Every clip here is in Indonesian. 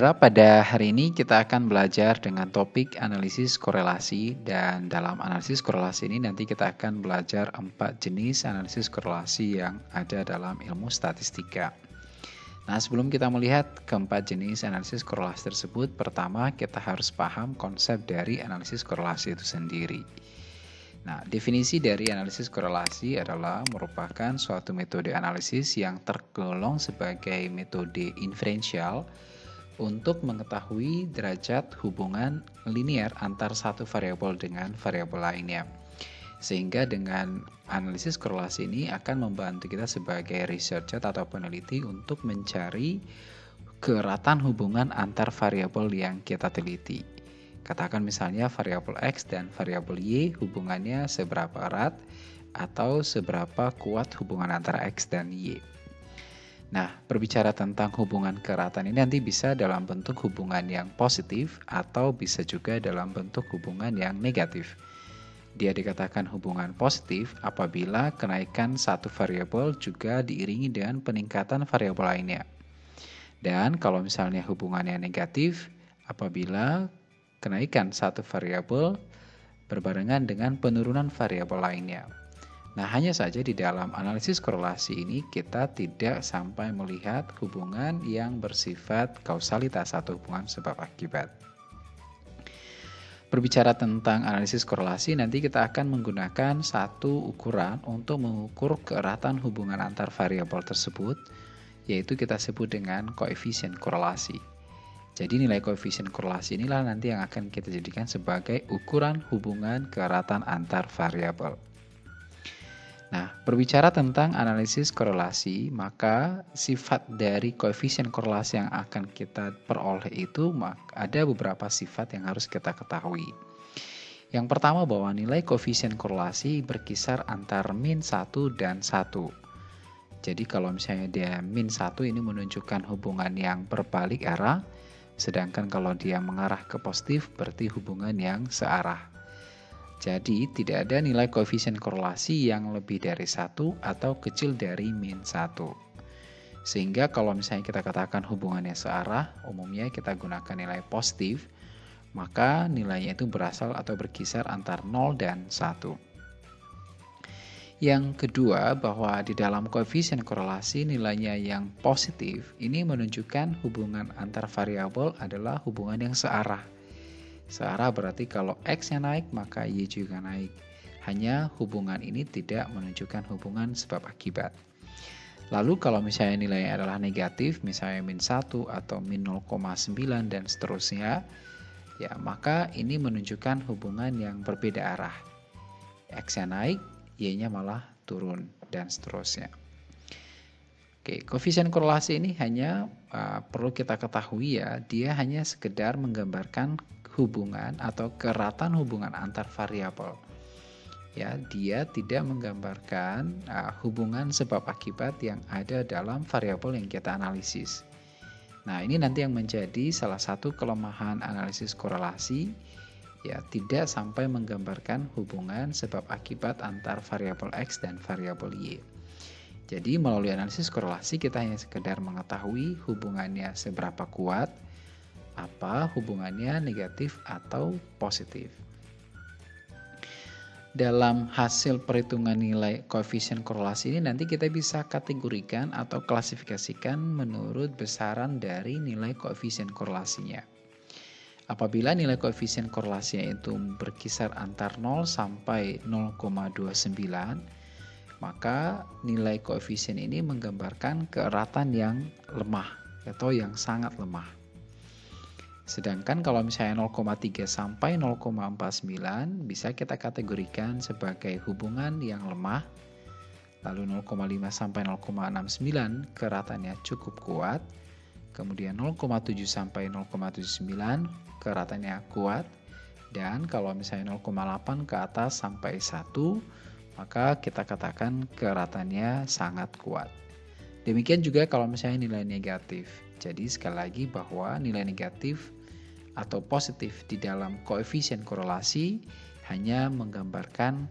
Saudara, pada hari ini kita akan belajar dengan topik analisis korelasi dan dalam analisis korelasi ini nanti kita akan belajar empat jenis analisis korelasi yang ada dalam ilmu statistika. Nah, sebelum kita melihat keempat jenis analisis korelasi tersebut, pertama kita harus paham konsep dari analisis korelasi itu sendiri. Nah, definisi dari analisis korelasi adalah merupakan suatu metode analisis yang tergolong sebagai metode inferensial untuk mengetahui derajat hubungan linear antar satu variabel dengan variabel lainnya. Sehingga dengan analisis korelasi ini akan membantu kita sebagai researcher atau peneliti untuk mencari keratan hubungan antar variabel yang kita teliti. Katakan misalnya variabel X dan variabel Y hubungannya seberapa erat atau seberapa kuat hubungan antara X dan Y. Nah, berbicara tentang hubungan keratan ini nanti bisa dalam bentuk hubungan yang positif atau bisa juga dalam bentuk hubungan yang negatif. Dia dikatakan hubungan positif apabila kenaikan satu variabel juga diiringi dengan peningkatan variabel lainnya. Dan kalau misalnya hubungannya negatif apabila kenaikan satu variabel berbarengan dengan penurunan variabel lainnya. Nah, hanya saja di dalam analisis korelasi ini kita tidak sampai melihat hubungan yang bersifat kausalitas atau hubungan sebab akibat. Berbicara tentang analisis korelasi, nanti kita akan menggunakan satu ukuran untuk mengukur keeratan hubungan antar variabel tersebut, yaitu kita sebut dengan koefisien korelasi. Jadi nilai koefisien korelasi inilah nanti yang akan kita jadikan sebagai ukuran hubungan keeratan antar variabel. Nah, berbicara tentang analisis korelasi, maka sifat dari koefisien korelasi yang akan kita peroleh itu ada beberapa sifat yang harus kita ketahui. Yang pertama bahwa nilai koefisien korelasi berkisar antar min 1 dan 1. Jadi kalau misalnya dia min 1 ini menunjukkan hubungan yang berbalik arah, sedangkan kalau dia mengarah ke positif berarti hubungan yang searah. Jadi tidak ada nilai koefisien korelasi yang lebih dari satu atau kecil dari min satu. Sehingga kalau misalnya kita katakan hubungannya searah, umumnya kita gunakan nilai positif, maka nilainya itu berasal atau berkisar antar 0 dan 1. Yang kedua, bahwa di dalam koefisien korelasi nilainya yang positif ini menunjukkan hubungan antar variabel adalah hubungan yang searah Searah berarti kalau X-nya naik, maka Y juga naik. Hanya hubungan ini tidak menunjukkan hubungan sebab akibat. Lalu kalau misalnya nilainya adalah negatif, misalnya min 1 atau min 0,9 dan seterusnya, ya maka ini menunjukkan hubungan yang berbeda arah. X-nya naik, Y-nya malah turun dan seterusnya. Oke, koefisien korelasi ini hanya uh, perlu kita ketahui ya, dia hanya sekedar menggambarkan hubungan atau keratan hubungan antar variabel. Ya, dia tidak menggambarkan uh, hubungan sebab akibat yang ada dalam variabel yang kita analisis. Nah, ini nanti yang menjadi salah satu kelemahan analisis korelasi ya tidak sampai menggambarkan hubungan sebab akibat antar variabel x dan variabel y. Jadi melalui analisis korelasi kita hanya sekedar mengetahui hubungannya seberapa kuat, apa hubungannya negatif atau positif. Dalam hasil perhitungan nilai koefisien korelasi ini nanti kita bisa kategorikan atau klasifikasikan menurut besaran dari nilai koefisien korelasinya. Apabila nilai koefisien korelasinya itu berkisar antar 0 sampai 0,29, maka nilai koefisien ini menggambarkan keeratan yang lemah atau yang sangat lemah. Sedangkan kalau misalnya 0,3 sampai 0,49 bisa kita kategorikan sebagai hubungan yang lemah. Lalu 0,5 sampai 0,69 keratannya cukup kuat. Kemudian 0,7 sampai 0,79 keratannya kuat. Dan kalau misalnya 0,8 ke atas sampai 1 maka kita katakan keratannya sangat kuat. Demikian juga kalau misalnya nilai negatif. Jadi sekali lagi bahwa nilai negatif atau positif di dalam koefisien korelasi hanya menggambarkan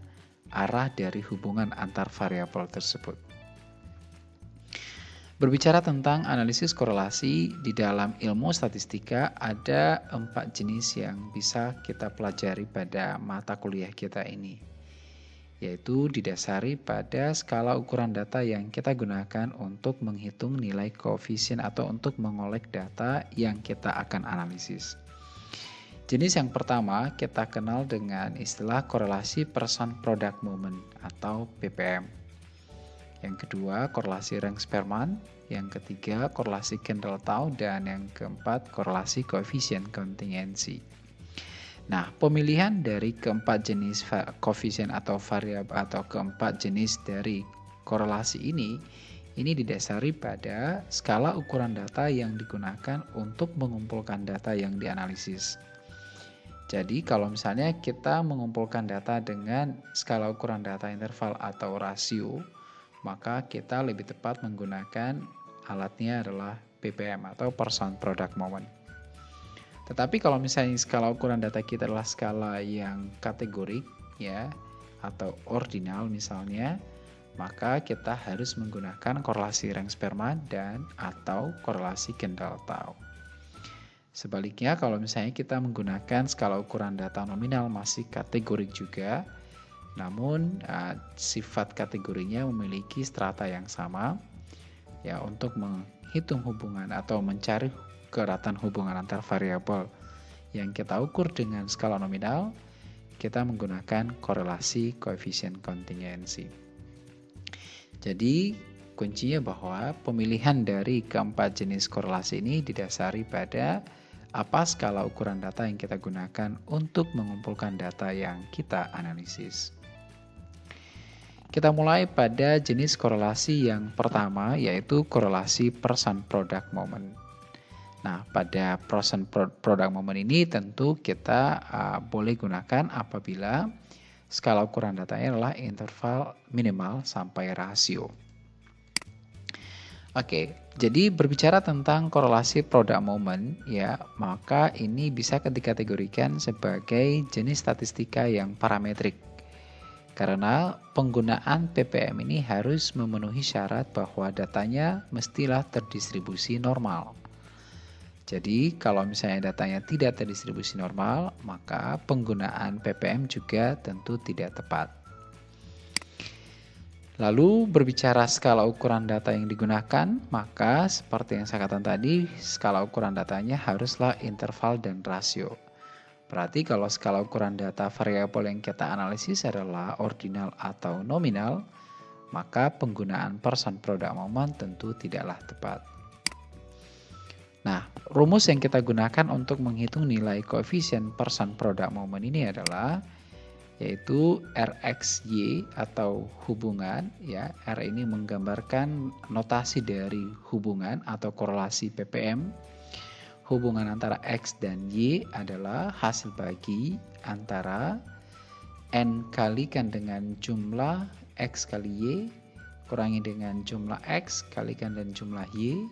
arah dari hubungan antar variabel tersebut. Berbicara tentang analisis korelasi, di dalam ilmu statistika ada empat jenis yang bisa kita pelajari pada mata kuliah kita ini, yaitu didasari pada skala ukuran data yang kita gunakan untuk menghitung nilai koefisien atau untuk mengolek data yang kita akan analisis. Jenis yang pertama kita kenal dengan istilah korelasi person product moment atau PPM. Yang kedua, korelasi rank Sperman. Yang ketiga, korelasi Kendall-Tau. Dan yang keempat, korelasi koefisien kontingensi. Nah, pemilihan dari keempat jenis koefisien atau variabel atau keempat jenis dari korelasi ini ini didasari pada skala ukuran data yang digunakan untuk mengumpulkan data yang dianalisis. Jadi kalau misalnya kita mengumpulkan data dengan skala ukuran data interval atau rasio, maka kita lebih tepat menggunakan alatnya adalah PPM atau Person Product Moment. Tetapi kalau misalnya skala ukuran data kita adalah skala yang kategorik ya atau ordinal misalnya, maka kita harus menggunakan korelasi rank sperma dan atau korelasi kendall tau. Sebaliknya kalau misalnya kita menggunakan skala ukuran data nominal masih kategorik juga, namun uh, sifat kategorinya memiliki strata yang sama ya untuk menghitung hubungan atau mencari keratan hubungan antar variabel yang kita ukur dengan skala nominal kita menggunakan korelasi koefisien kontingensi. Jadi kuncinya bahwa pemilihan dari keempat jenis korelasi ini didasari pada apa skala ukuran data yang kita gunakan untuk mengumpulkan data yang kita analisis. Kita mulai pada jenis korelasi yang pertama yaitu korelasi person product moment. Nah, pada person product moment ini tentu kita uh, boleh gunakan apabila skala ukuran datanya adalah interval minimal sampai rasio. Oke, jadi berbicara tentang korelasi product moment ya, maka ini bisa dikategorikan sebagai jenis statistika yang parametrik karena penggunaan PPM ini harus memenuhi syarat bahwa datanya mestilah terdistribusi normal. Jadi kalau misalnya datanya tidak terdistribusi normal, maka penggunaan PPM juga tentu tidak tepat. Lalu berbicara skala ukuran data yang digunakan, maka seperti yang saya katakan tadi, skala ukuran datanya haruslah interval dan rasio. Berarti kalau skala ukuran data variabel yang kita analisis adalah ordinal atau nominal, maka penggunaan person product moment tentu tidaklah tepat. Nah, rumus yang kita gunakan untuk menghitung nilai koefisien person product moment ini adalah yaitu RXY atau hubungan ya. R ini menggambarkan notasi dari hubungan atau korelasi PPM hubungan antara X dan Y adalah hasil bagi antara N kalikan dengan jumlah X kali Y kurangi dengan jumlah X kalikan dengan jumlah Y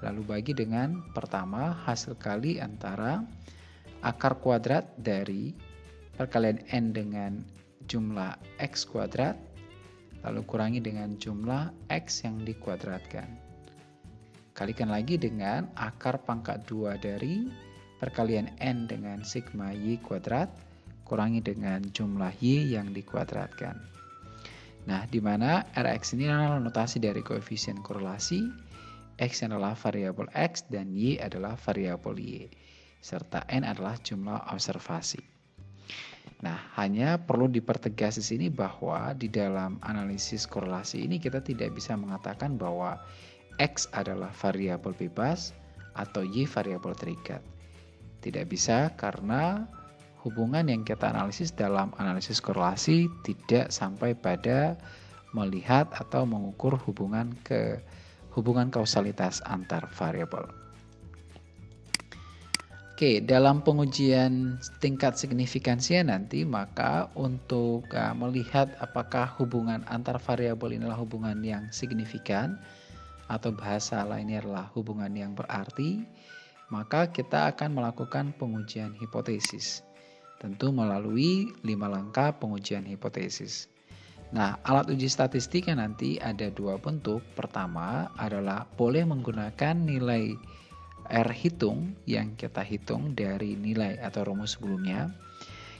lalu bagi dengan pertama hasil kali antara akar kuadrat dari perkalian N dengan jumlah X kuadrat lalu kurangi dengan jumlah X yang dikuadratkan Kalikan lagi dengan akar pangkat 2 dari perkalian N dengan sigma Y kuadrat kurangi dengan jumlah Y yang dikuadratkan. Nah, di mana Rx ini adalah notasi dari koefisien korelasi, X adalah variabel X dan Y adalah variabel Y, serta N adalah jumlah observasi. Nah, hanya perlu dipertegas di sini bahwa di dalam analisis korelasi ini kita tidak bisa mengatakan bahwa X adalah variabel bebas atau Y variabel terikat. Tidak bisa karena hubungan yang kita analisis dalam analisis korelasi tidak sampai pada melihat atau mengukur hubungan ke hubungan kausalitas antar variabel. Oke, dalam pengujian tingkat signifikansinya nanti maka untuk uh, melihat apakah hubungan antar variabel inilah hubungan yang signifikan, atau bahasa lainnya adalah hubungan yang berarti, maka kita akan melakukan pengujian hipotesis. Tentu melalui lima langkah pengujian hipotesis. Nah, alat uji statistik yang nanti ada dua bentuk. Pertama adalah boleh menggunakan nilai R hitung yang kita hitung dari nilai atau rumus sebelumnya.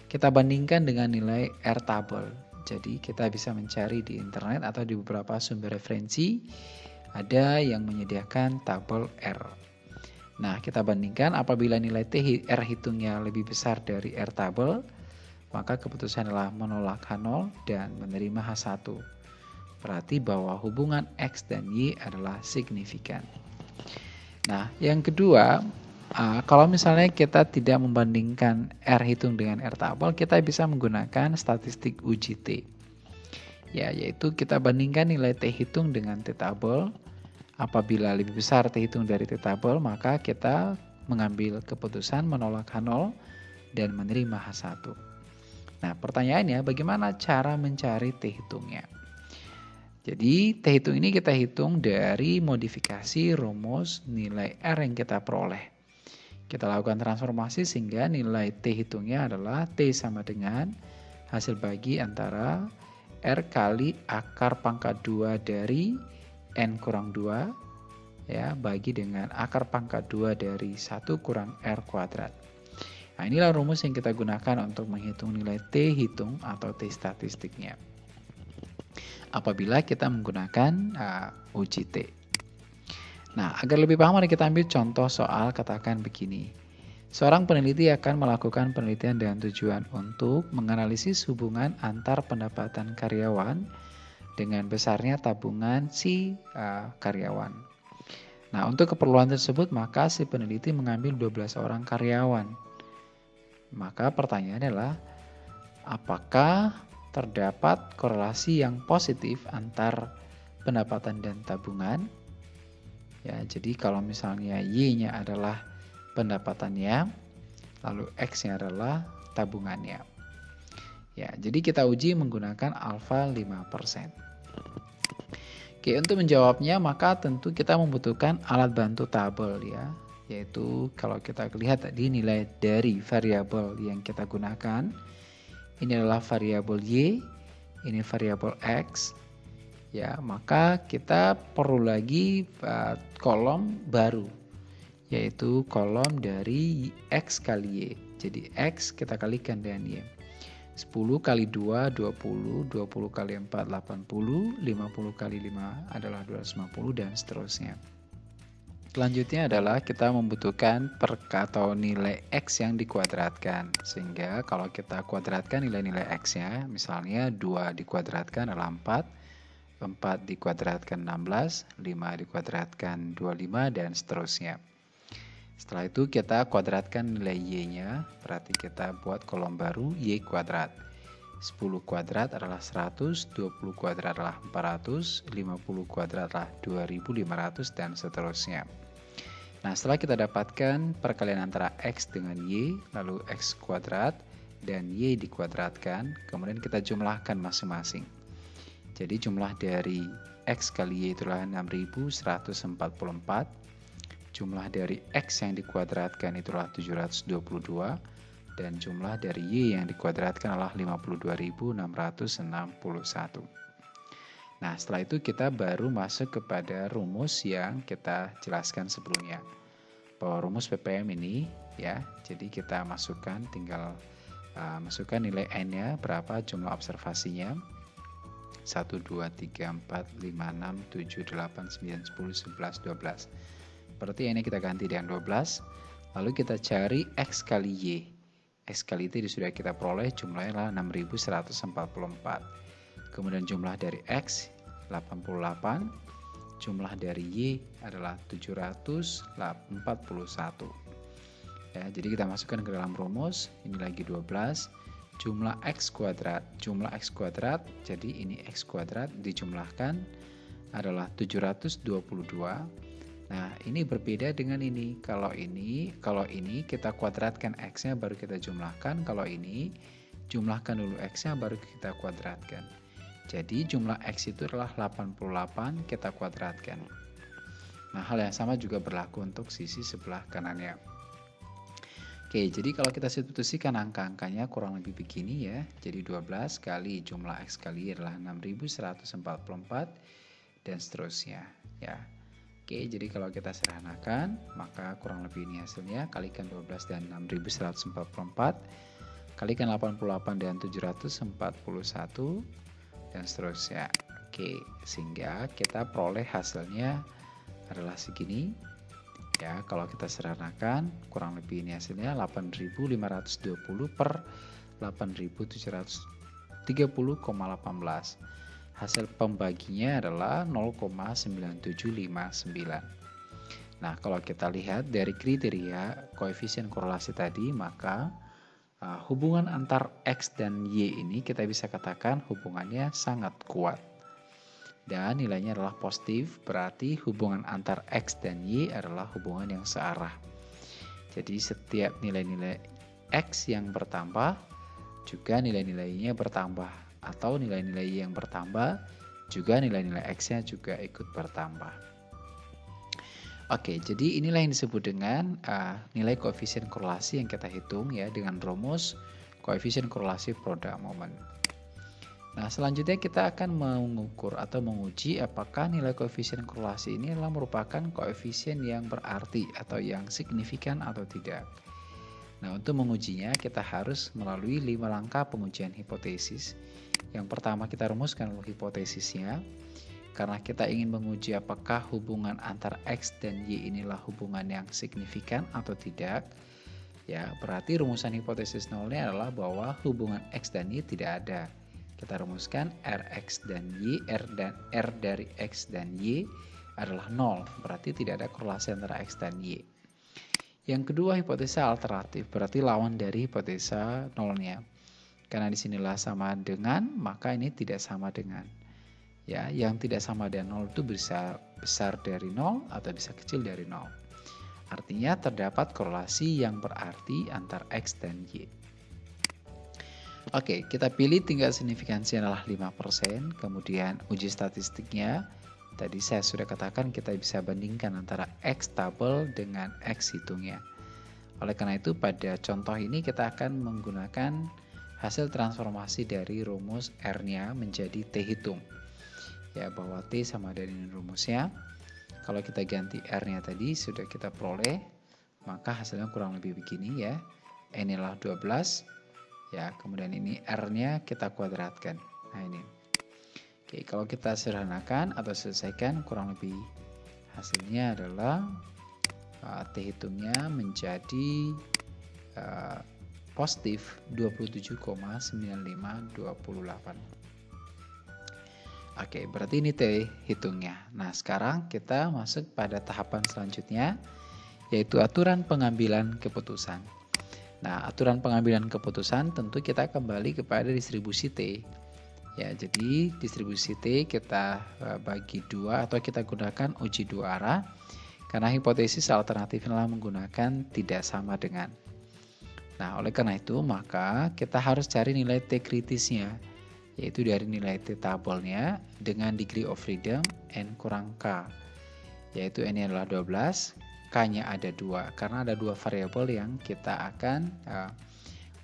Kita bandingkan dengan nilai R tabel. Jadi kita bisa mencari di internet atau di beberapa sumber referensi ada yang menyediakan tabel R. Nah, kita bandingkan apabila nilai T R hitungnya lebih besar dari R tabel, maka keputusan adalah menolak H0 dan menerima H1. Berarti bahwa hubungan X dan Y adalah signifikan. Nah, yang kedua, kalau misalnya kita tidak membandingkan R hitung dengan R tabel, kita bisa menggunakan statistik uji T. Ya, yaitu kita bandingkan nilai T hitung dengan T tabel. Apabila lebih besar T hitung dari T tabel, maka kita mengambil keputusan menolak H0 dan menerima H1. Nah, pertanyaannya bagaimana cara mencari T hitungnya? Jadi, T hitung ini kita hitung dari modifikasi rumus nilai R yang kita peroleh. Kita lakukan transformasi sehingga nilai T hitungnya adalah T sama dengan hasil bagi antara R kali akar pangkat 2 dari N kurang 2 ya bagi dengan akar pangkat 2 dari 1 kurang R kuadrat. Nah, inilah rumus yang kita gunakan untuk menghitung nilai T hitung atau T statistiknya. Apabila kita menggunakan uh, uji T. Nah, agar lebih paham mari kita ambil contoh soal katakan begini. Seorang peneliti akan melakukan penelitian dengan tujuan untuk menganalisis hubungan antar pendapatan karyawan dengan besarnya tabungan si uh, karyawan. Nah, untuk keperluan tersebut maka si peneliti mengambil 12 orang karyawan maka pertanyaannya adalah apakah terdapat korelasi yang positif antar pendapatan dan tabungan? Ya, jadi kalau misalnya Y-nya adalah pendapatannya, lalu X-nya adalah tabungannya. Ya, jadi kita uji menggunakan alfa 5%. Oke, untuk menjawabnya maka tentu kita membutuhkan alat bantu tabel ya yaitu kalau kita lihat tadi nilai dari variabel yang kita gunakan ini adalah variabel y ini variabel x. Ya maka kita perlu lagi uh, kolom baru yaitu kolom dari x kali y. Jadi x kita kalikan dengan y. 10 kali 2 20 20 kali 4 80 50 kali 5 adalah 250 dan seterusnya Selanjutnya adalah kita membutuhkan per atau nilai X yang dikuadratkan. Sehingga kalau kita kuadratkan nilai-nilai X-nya, misalnya 2 dikuadratkan adalah 4, 4 dikuadratkan 16, 5 dikuadratkan 25, dan seterusnya. Setelah itu kita kuadratkan nilai Y-nya, berarti kita buat kolom baru Y kuadrat. 10 kuadrat adalah 100, 20 kuadrat adalah 400, 50 kuadrat adalah 2500, dan seterusnya. Nah, setelah kita dapatkan perkalian antara X dengan Y, lalu X kuadrat dan Y dikuadratkan, kemudian kita jumlahkan masing-masing. Jadi jumlah dari X kali Y itulah 6144, jumlah dari X yang dikuadratkan itulah 722, dan jumlah dari Y yang dikuadratkan adalah 52661. Nah, setelah itu kita baru masuk kepada rumus yang kita jelaskan sebelumnya. Bahwa rumus PPM ini ya, jadi kita masukkan tinggal uh, masukkan nilai n-nya berapa jumlah observasinya. 1 2 3 4 5 6 7 8 9 10 11 12. Berarti ini kita ganti dengan 12. Lalu kita cari x kali y. X kali itu sudah kita peroleh jumlahnya adalah 6144 kemudian jumlah dari X 88, jumlah dari Y adalah 741. Ya, jadi kita masukkan ke dalam rumus, ini lagi 12, jumlah X kuadrat, jumlah X kuadrat, jadi ini X kuadrat dijumlahkan adalah 722. Nah, ini berbeda dengan ini. Kalau ini, kalau ini kita kuadratkan X-nya baru kita jumlahkan, kalau ini jumlahkan dulu X-nya baru kita kuadratkan. Jadi jumlah X itu adalah 88 kita kuadratkan. Nah hal yang sama juga berlaku untuk sisi sebelah kanannya. Oke, jadi kalau kita substitusikan angka-angkanya kurang lebih begini ya. Jadi 12 kali jumlah X kali adalah 6144 dan seterusnya ya. Oke, jadi kalau kita sederhanakan, maka kurang lebih ini hasilnya kalikan 12 dan 6144 kalikan 88 dan 741 dan seterusnya. Oke, sehingga kita peroleh hasilnya adalah segini. Ya kalau kita sederhanakan kurang lebih ini hasilnya 8520 per 8730,18 hasil pembaginya adalah 0,9759 nah kalau kita lihat dari kriteria koefisien korelasi tadi maka uh, hubungan antar X dan Y ini kita bisa katakan hubungannya sangat kuat dan nilainya adalah positif, berarti hubungan antar X dan Y adalah hubungan yang searah. Jadi setiap nilai-nilai X yang bertambah, juga nilai-nilainya bertambah. Atau nilai-nilai Y yang bertambah, juga nilai-nilai X-nya juga ikut bertambah. Oke, jadi inilah yang disebut dengan uh, nilai koefisien korelasi yang kita hitung ya dengan rumus koefisien korelasi produk moment. Nah, selanjutnya kita akan mengukur atau menguji apakah nilai koefisien korelasi ini adalah merupakan koefisien yang berarti atau yang signifikan atau tidak. Nah, untuk mengujinya kita harus melalui lima langkah pengujian hipotesis. Yang pertama kita rumuskan hipotesisnya. Karena kita ingin menguji apakah hubungan antar X dan Y inilah hubungan yang signifikan atau tidak. Ya, berarti rumusan hipotesis nolnya adalah bahwa hubungan X dan Y tidak ada. Kita rumuskan Rx dan Y, R dan R dari X dan Y adalah 0, berarti tidak ada korelasi antara X dan Y. Yang kedua hipotesa alternatif, berarti lawan dari hipotesa nolnya. Karena di sinilah sama dengan, maka ini tidak sama dengan. Ya, yang tidak sama dengan 0 itu bisa besar dari 0 atau bisa kecil dari 0. Artinya terdapat korelasi yang berarti antara X dan Y. Oke, kita pilih tingkat signifikansi adalah 5%, kemudian uji statistiknya. Tadi saya sudah katakan kita bisa bandingkan antara X tabel dengan X hitungnya. Oleh karena itu pada contoh ini kita akan menggunakan hasil transformasi dari rumus R-nya menjadi T hitung. Ya, bahwa T sama dengan rumusnya. Kalau kita ganti R-nya tadi sudah kita peroleh, maka hasilnya kurang lebih begini ya. Inilah 12 ya kemudian ini R-nya kita kuadratkan nah ini oke kalau kita sederhanakan atau selesaikan kurang lebih hasilnya adalah uh, T hitungnya menjadi uh, positif 27,9528 Oke, berarti ini T hitungnya. Nah, sekarang kita masuk pada tahapan selanjutnya, yaitu aturan pengambilan keputusan. Nah, aturan pengambilan keputusan tentu kita kembali kepada distribusi T. Ya, jadi distribusi T kita eh, bagi dua atau kita gunakan uji dua arah karena hipotesis alternatif adalah menggunakan tidak sama dengan. Nah, oleh karena itu maka kita harus cari nilai T kritisnya yaitu dari nilai T tabelnya dengan degree of freedom N kurang K yaitu N adalah 12 K-nya ada dua karena ada dua variabel yang kita akan uh,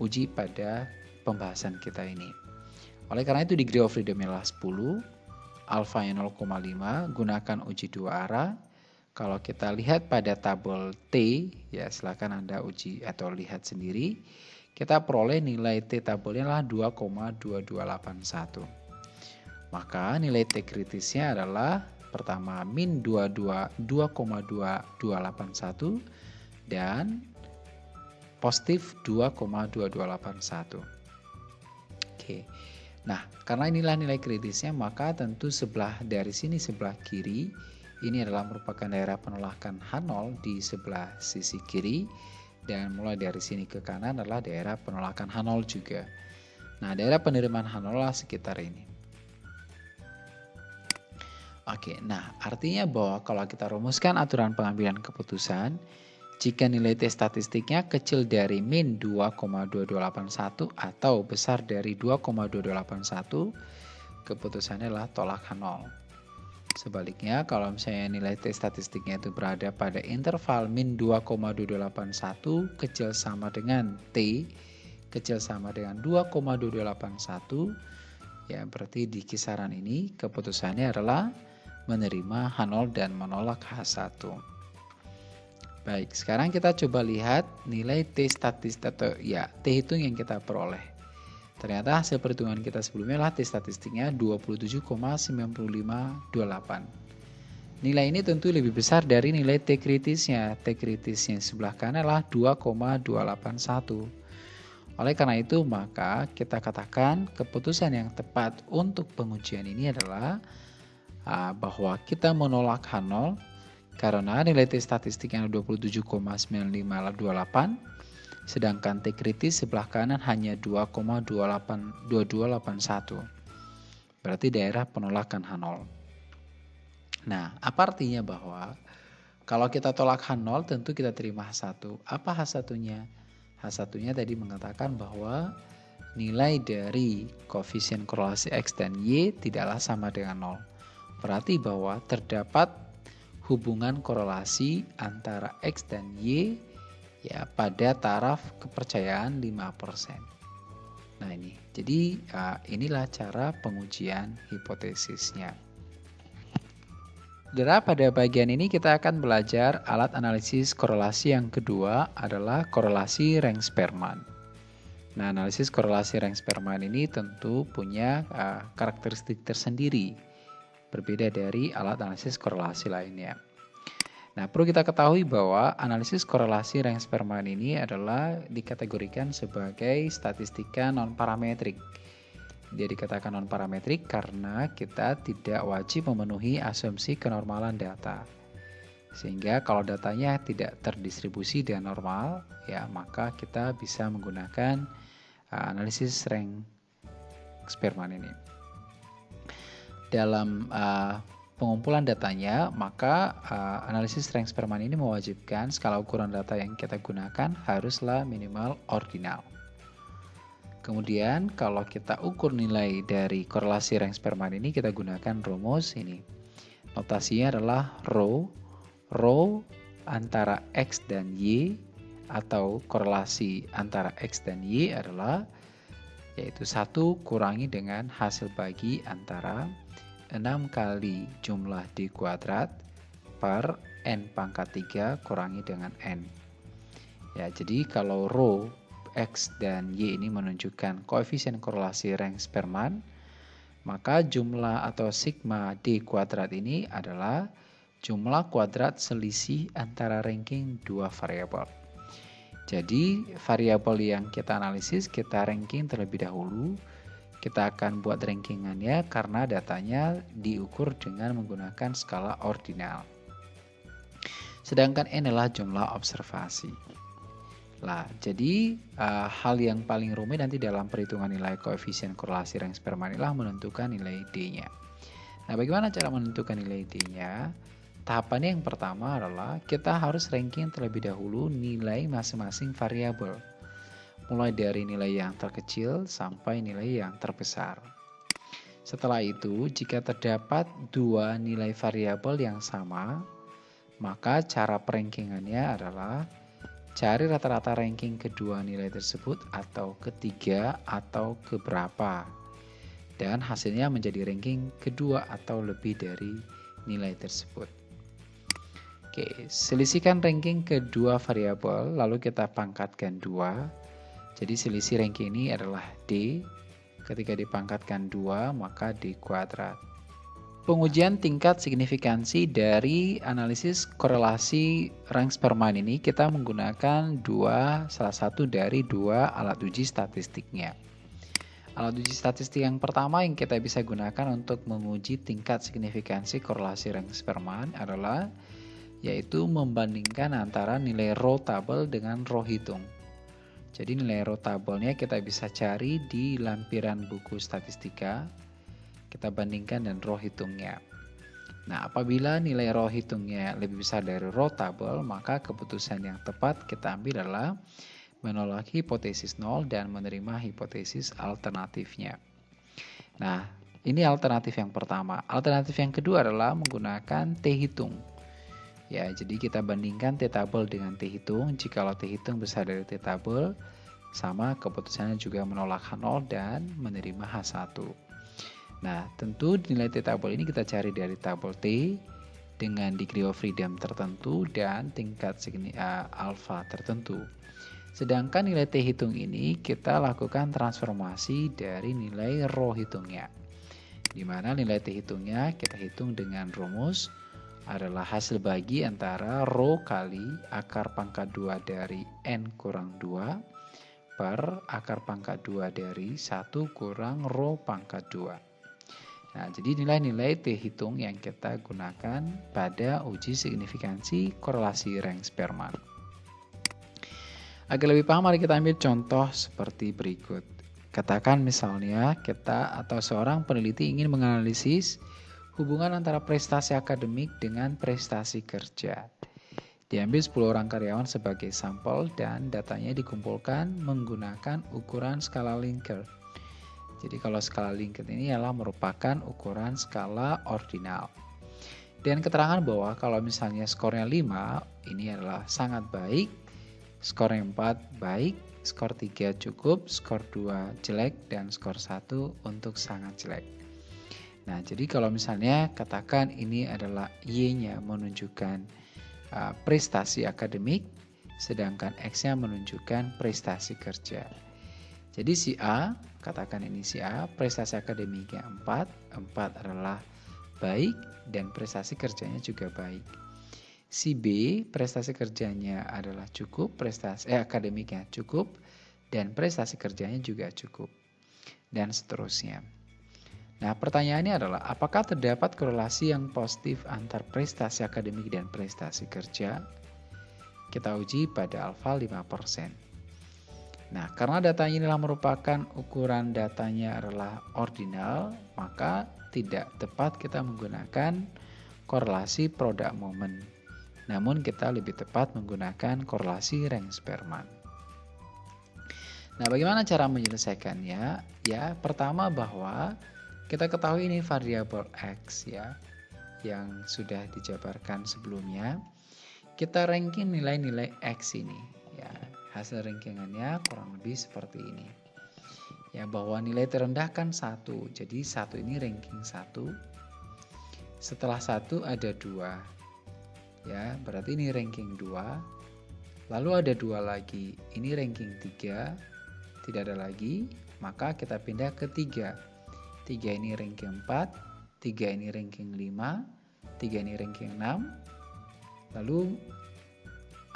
uji pada pembahasan kita ini. Oleh karena itu degree of freedom adalah 10, alpha 0,5, gunakan uji dua arah. Kalau kita lihat pada tabel T, ya silakan Anda uji atau lihat sendiri. Kita peroleh nilai T tabelnya adalah 2,2281. Maka nilai T kritisnya adalah pertama min 2,2281 dan positif 2,2281. Oke. Nah, karena inilah nilai kritisnya, maka tentu sebelah dari sini sebelah kiri ini adalah merupakan daerah penolakan H0 di sebelah sisi kiri dan mulai dari sini ke kanan adalah daerah penolakan H0 juga. Nah, daerah penerimaan H0 lah sekitar ini. Oke, nah artinya bahwa kalau kita rumuskan aturan pengambilan keputusan, jika nilai T statistiknya kecil dari min 2,2281 atau besar dari 2,2281, keputusannya adalah tolak 0. Sebaliknya, kalau misalnya nilai T statistiknya itu berada pada interval min 2,2281 kecil sama dengan T kecil sama dengan 2,2281, ya berarti di kisaran ini keputusannya adalah menerima H0 dan menolak H1. Baik, sekarang kita coba lihat nilai T statistik atau ya T hitung yang kita peroleh. Ternyata hasil perhitungan kita sebelumnya lah statistiknya 27,9528. Nilai ini tentu lebih besar dari nilai T kritisnya. T kritisnya sebelah kanan adalah 2,281. Oleh karena itu, maka kita katakan keputusan yang tepat untuk pengujian ini adalah uh, bahwa kita menolak H0 karena nilai T statistik yang 27,9528 sedangkan T kritis sebelah kanan hanya 2,2281. Berarti daerah penolakan H0. Nah, apa artinya bahwa kalau kita tolak H0 tentu kita terima H1. Apa H1-nya? H1-nya tadi mengatakan bahwa nilai dari koefisien korelasi X dan Y tidaklah sama dengan 0. Berarti bahwa terdapat hubungan korelasi antara X dan Y ya pada taraf kepercayaan 5%. Nah ini, jadi uh, inilah cara pengujian hipotesisnya. Saudara, pada bagian ini kita akan belajar alat analisis korelasi yang kedua adalah korelasi Reng-Sperman. Nah, analisis korelasi Reng-Sperman ini tentu punya uh, karakteristik tersendiri, berbeda dari alat analisis korelasi lainnya. Nah, perlu kita ketahui bahwa analisis korelasi Reng-Sperman ini adalah dikategorikan sebagai statistika non-parametrik. Dia dikatakan non-parametrik karena kita tidak wajib memenuhi asumsi kenormalan data. Sehingga kalau datanya tidak terdistribusi dengan normal, ya maka kita bisa menggunakan uh, analisis Reng-Sperman ini. Dalam uh, pengumpulan datanya, maka uh, analisis strength sperman ini mewajibkan skala ukuran data yang kita gunakan haruslah minimal ordinal. Kemudian kalau kita ukur nilai dari korelasi rank sperman ini kita gunakan rumus ini. Notasinya adalah rho, rho antara X dan Y atau korelasi antara X dan Y adalah yaitu satu kurangi dengan hasil bagi antara 6 kali jumlah D kuadrat per N pangkat 3 kurangi dengan N. Ya, jadi kalau rho X dan Y ini menunjukkan koefisien korelasi rank Sperman, maka jumlah atau sigma D kuadrat ini adalah jumlah kuadrat selisih antara ranking dua variabel. Jadi variabel yang kita analisis kita ranking terlebih dahulu kita akan buat rankingannya karena datanya diukur dengan menggunakan skala ordinal. Sedangkan N adalah jumlah observasi. Lah, jadi uh, hal yang paling rumit nanti dalam perhitungan nilai koefisien korelasi rank sperma inilah menentukan nilai D-nya. Nah, bagaimana cara menentukan nilai D-nya? Tahapannya yang pertama adalah kita harus ranking terlebih dahulu nilai masing-masing variabel mulai dari nilai yang terkecil sampai nilai yang terbesar. Setelah itu, jika terdapat dua nilai variabel yang sama, maka cara perankingannya adalah cari rata-rata ranking kedua nilai tersebut atau ketiga atau keberapa. Dan hasilnya menjadi ranking kedua atau lebih dari nilai tersebut. Oke, selisihkan ranking kedua variabel, lalu kita pangkatkan dua jadi selisih ranking ini adalah D. Ketika dipangkatkan 2, maka D kuadrat. Pengujian tingkat signifikansi dari analisis korelasi rank sperman ini kita menggunakan dua salah satu dari dua alat uji statistiknya. Alat uji statistik yang pertama yang kita bisa gunakan untuk menguji tingkat signifikansi korelasi rank sperman adalah yaitu membandingkan antara nilai row tabel dengan row hitung. Jadi nilai rotabelnya kita bisa cari di lampiran buku statistika. Kita bandingkan dan row hitungnya. Nah, apabila nilai row hitungnya lebih besar dari row tabel, maka keputusan yang tepat kita ambil adalah menolak hipotesis nol dan menerima hipotesis alternatifnya. Nah, Ini alternatif yang pertama. Alternatif yang kedua adalah menggunakan T hitung. Ya, jadi kita bandingkan T tabel dengan T hitung. Jikalau T hitung besar dari T tabel, sama keputusannya juga menolak H0 dan menerima H1. Nah, tentu nilai T tabel ini kita cari dari tabel T dengan degree of freedom tertentu dan tingkat signi, uh, alpha tertentu. Sedangkan nilai T hitung ini kita lakukan transformasi dari nilai rho hitungnya di mana nilai T hitungnya kita hitung dengan rumus adalah hasil bagi antara rho kali akar pangkat 2 dari N kurang 2 per akar pangkat 2 dari 1 kurang rho pangkat 2. Nah, jadi nilai-nilai T hitung yang kita gunakan pada uji signifikansi korelasi rank Spearman. Agar lebih paham, mari kita ambil contoh seperti berikut. Katakan misalnya kita atau seorang peneliti ingin menganalisis hubungan antara prestasi akademik dengan prestasi kerja. Diambil 10 orang karyawan sebagai sampel dan datanya dikumpulkan menggunakan ukuran skala Likert. Jadi kalau skala Likert ini adalah merupakan ukuran skala ordinal. Dan keterangan bahwa kalau misalnya skornya 5, ini adalah sangat baik, skornya 4 baik, skor 3 cukup, skor 2 jelek, dan skor 1 untuk sangat jelek. Nah, jadi kalau misalnya katakan ini adalah Y-nya menunjukkan uh, prestasi akademik, sedangkan X-nya menunjukkan prestasi kerja. Jadi si A, katakan ini si A, prestasi akademiknya 4, 4 adalah baik dan prestasi kerjanya juga baik. Si B prestasi kerjanya adalah cukup, prestasi eh, akademiknya cukup, dan prestasi kerjanya juga cukup. Dan seterusnya. Nah pertanyaannya adalah apakah terdapat korelasi yang positif antar prestasi akademik dan prestasi kerja? Kita uji pada alfa 5%. Nah, karena datanya inilah merupakan ukuran datanya adalah ordinal, maka tidak tepat kita menggunakan korelasi produk momen namun kita lebih tepat menggunakan korelasi rank Spearman. Nah, bagaimana cara menyelesaikannya? Ya, pertama bahwa kita ketahui ini variabel X ya yang sudah dijabarkan sebelumnya. Kita ranking nilai-nilai X ini ya. Hasil rankingannya kurang lebih seperti ini. Ya, bahwa nilai terendah kan satu. Jadi satu ini ranking satu. Setelah satu ada dua ya berarti ini ranking 2 lalu ada dua lagi ini ranking 3 tidak ada lagi maka kita pindah ke 3 3 ini ranking 4 3 ini ranking 5 3 ini ranking 6 lalu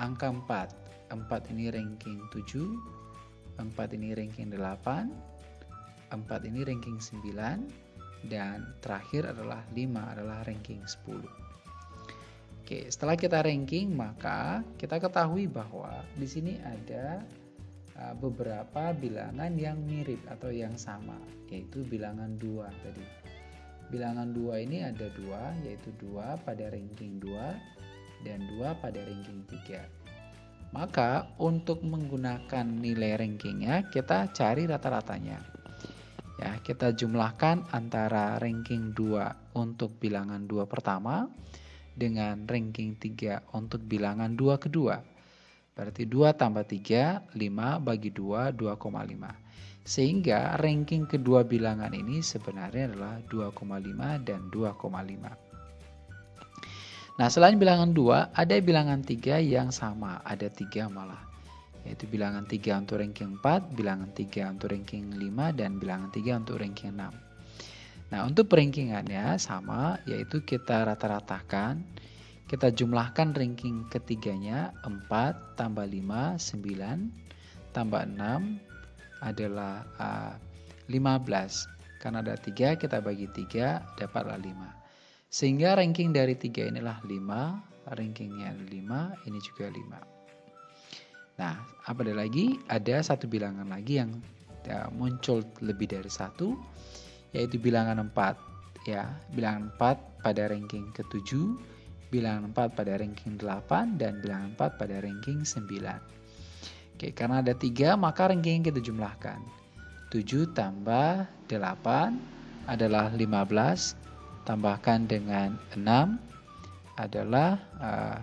angka 4 4 ini ranking 7 4 ini ranking 8 4 ini ranking 9 dan terakhir adalah 5 adalah ranking 10 Oke, setelah kita ranking maka kita ketahui bahwa di sini ada beberapa bilangan yang mirip atau yang sama, yaitu bilangan dua tadi. Bilangan dua ini ada dua, yaitu dua pada ranking 2 dan dua pada ranking 3. Maka untuk menggunakan nilai rankingnya kita cari rata-ratanya. Ya, kita jumlahkan antara ranking 2 untuk bilangan dua pertama dengan ranking 3 untuk bilangan 2 kedua. Berarti 2 tambah 3, 5 bagi 2, 2,5. Sehingga ranking kedua bilangan ini sebenarnya adalah 2,5 dan 2,5. Nah selain bilangan 2, ada bilangan 3 yang sama, ada 3 malah. Yaitu bilangan 3 untuk ranking 4, bilangan 3 untuk ranking 5, dan bilangan 3 untuk ranking 6. Nah, untuk perankingannya sama, yaitu kita rata-ratakan, kita jumlahkan ranking ketiganya 4 tambah 5, 9, tambah 6 adalah uh, 15. Karena ada 3, kita bagi 3, dapatlah 5. Sehingga ranking dari 3 inilah 5, rankingnya 5, ini juga 5. Nah, apa ada lagi? Ada satu bilangan lagi yang ya, muncul lebih dari satu, yaitu bilangan 4 ya bilangan 4 pada ranking ke-7 bilangan 4 pada ranking 8 dan bilangan 4 pada ranking 9 Oke karena ada 3 maka ranking kita jumlahkan. 7 tambah 8 adalah 15 tambahkan dengan 6 adalah uh,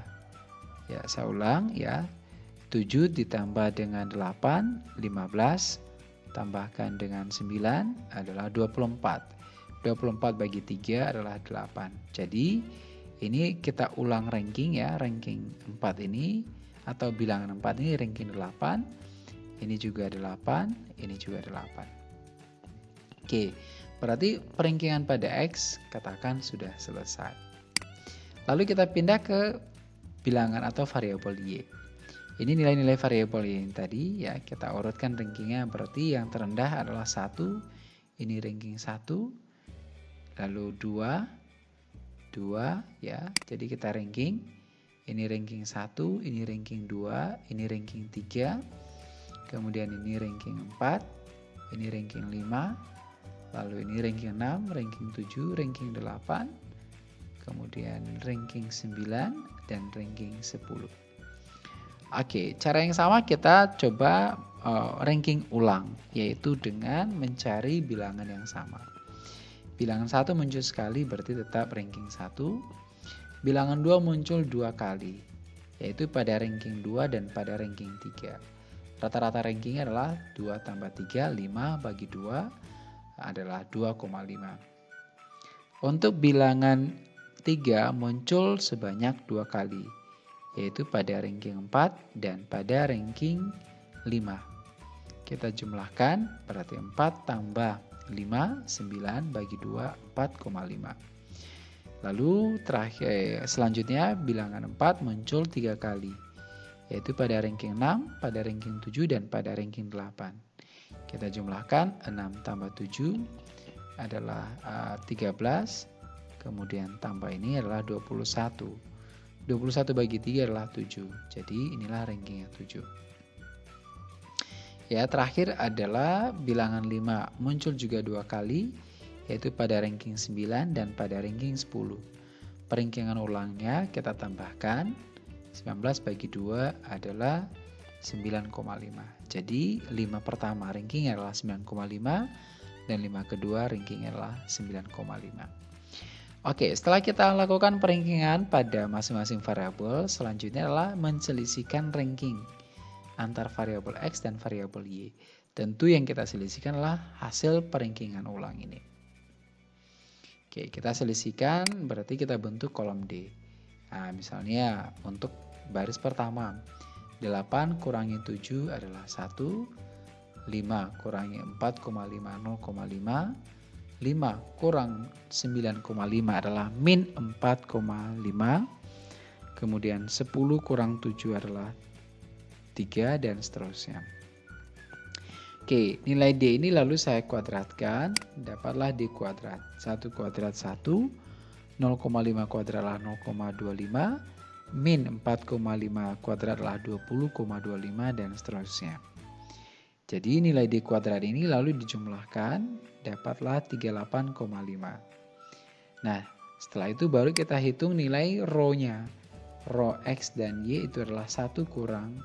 ya saya ulang ya. 7 ditambah dengan 8 15 tambahkan dengan 9 adalah 24 24 bagi 3 adalah 8 jadi ini kita ulang ranking ya ranking 4 ini atau bilangan 4 ini ranking 8 ini juga 8 ini juga 8 oke Berarti peringkingan pada X katakan sudah selesai. Lalu kita pindah ke bilangan atau variabel Y. Ini nilai-nilai variabel Y ini tadi ya kita urutkan rankingnya berarti yang terendah adalah satu, ini ranking satu, lalu dua, dua ya. Jadi kita ranking, ini ranking satu, ini ranking dua, ini ranking tiga, kemudian ini ranking empat, ini ranking lima, Lalu ini ranking 6, ranking 7, ranking 8, kemudian ranking 9 dan ranking 10. Oke, cara yang sama kita coba uh, ranking ulang yaitu dengan mencari bilangan yang sama. Bilangan 1 muncul sekali berarti tetap ranking 1. Bilangan 2 muncul dua kali yaitu pada ranking 2 dan pada ranking 3. Rata-rata rankingnya adalah 2 tambah 3, 5 bagi 2 adalah 2,5. Untuk bilangan 3 muncul sebanyak dua kali, yaitu pada ranking 4 dan pada ranking 5. Kita jumlahkan, berarti 4 tambah 5, 9 bagi 2, 4,5. Lalu terakhir eh, selanjutnya bilangan 4 muncul tiga kali, yaitu pada ranking 6, pada ranking 7, dan pada ranking 8. Kita jumlahkan 6 tambah 7 adalah uh, 13. Kemudian tambah ini adalah 21. 21 bagi 3 adalah 7. Jadi inilah rankingnya 7. Ya, terakhir adalah bilangan 5 muncul juga dua kali yaitu pada ranking 9 dan pada ranking 10. Peringkingan ulangnya kita tambahkan 19 bagi 2 adalah 9,5. Jadi 5 pertama rankingnya adalah 9,5 dan 5 kedua rankingnya adalah 9,5. Oke, setelah kita lakukan peringkingan pada masing-masing variabel, selanjutnya adalah menselisihkan ranking antar variabel X dan variabel Y. Tentu yang kita selisihkan adalah hasil peringkingan ulang ini. Oke, kita selisihkan berarti kita bentuk kolom D. Nah, misalnya untuk baris pertama, 8 kurangi 7 adalah 1. 5 kurangi 4,5 0,5. 5 kurang 9,5 adalah min 4,5. Kemudian 10 kurang 7 adalah 3 dan seterusnya. Oke, nilai D ini lalu saya kuadratkan, dapatlah D kuadrat. 1 kuadrat 1, 0,5 kuadrat adalah 0,25, min 4,5 kuadrat adalah 20,25 dan seterusnya. Jadi nilai D kuadrat ini lalu dijumlahkan dapatlah 38,5. Nah setelah itu baru kita hitung nilai rho-nya. Rho X dan Y itu adalah 1 kurang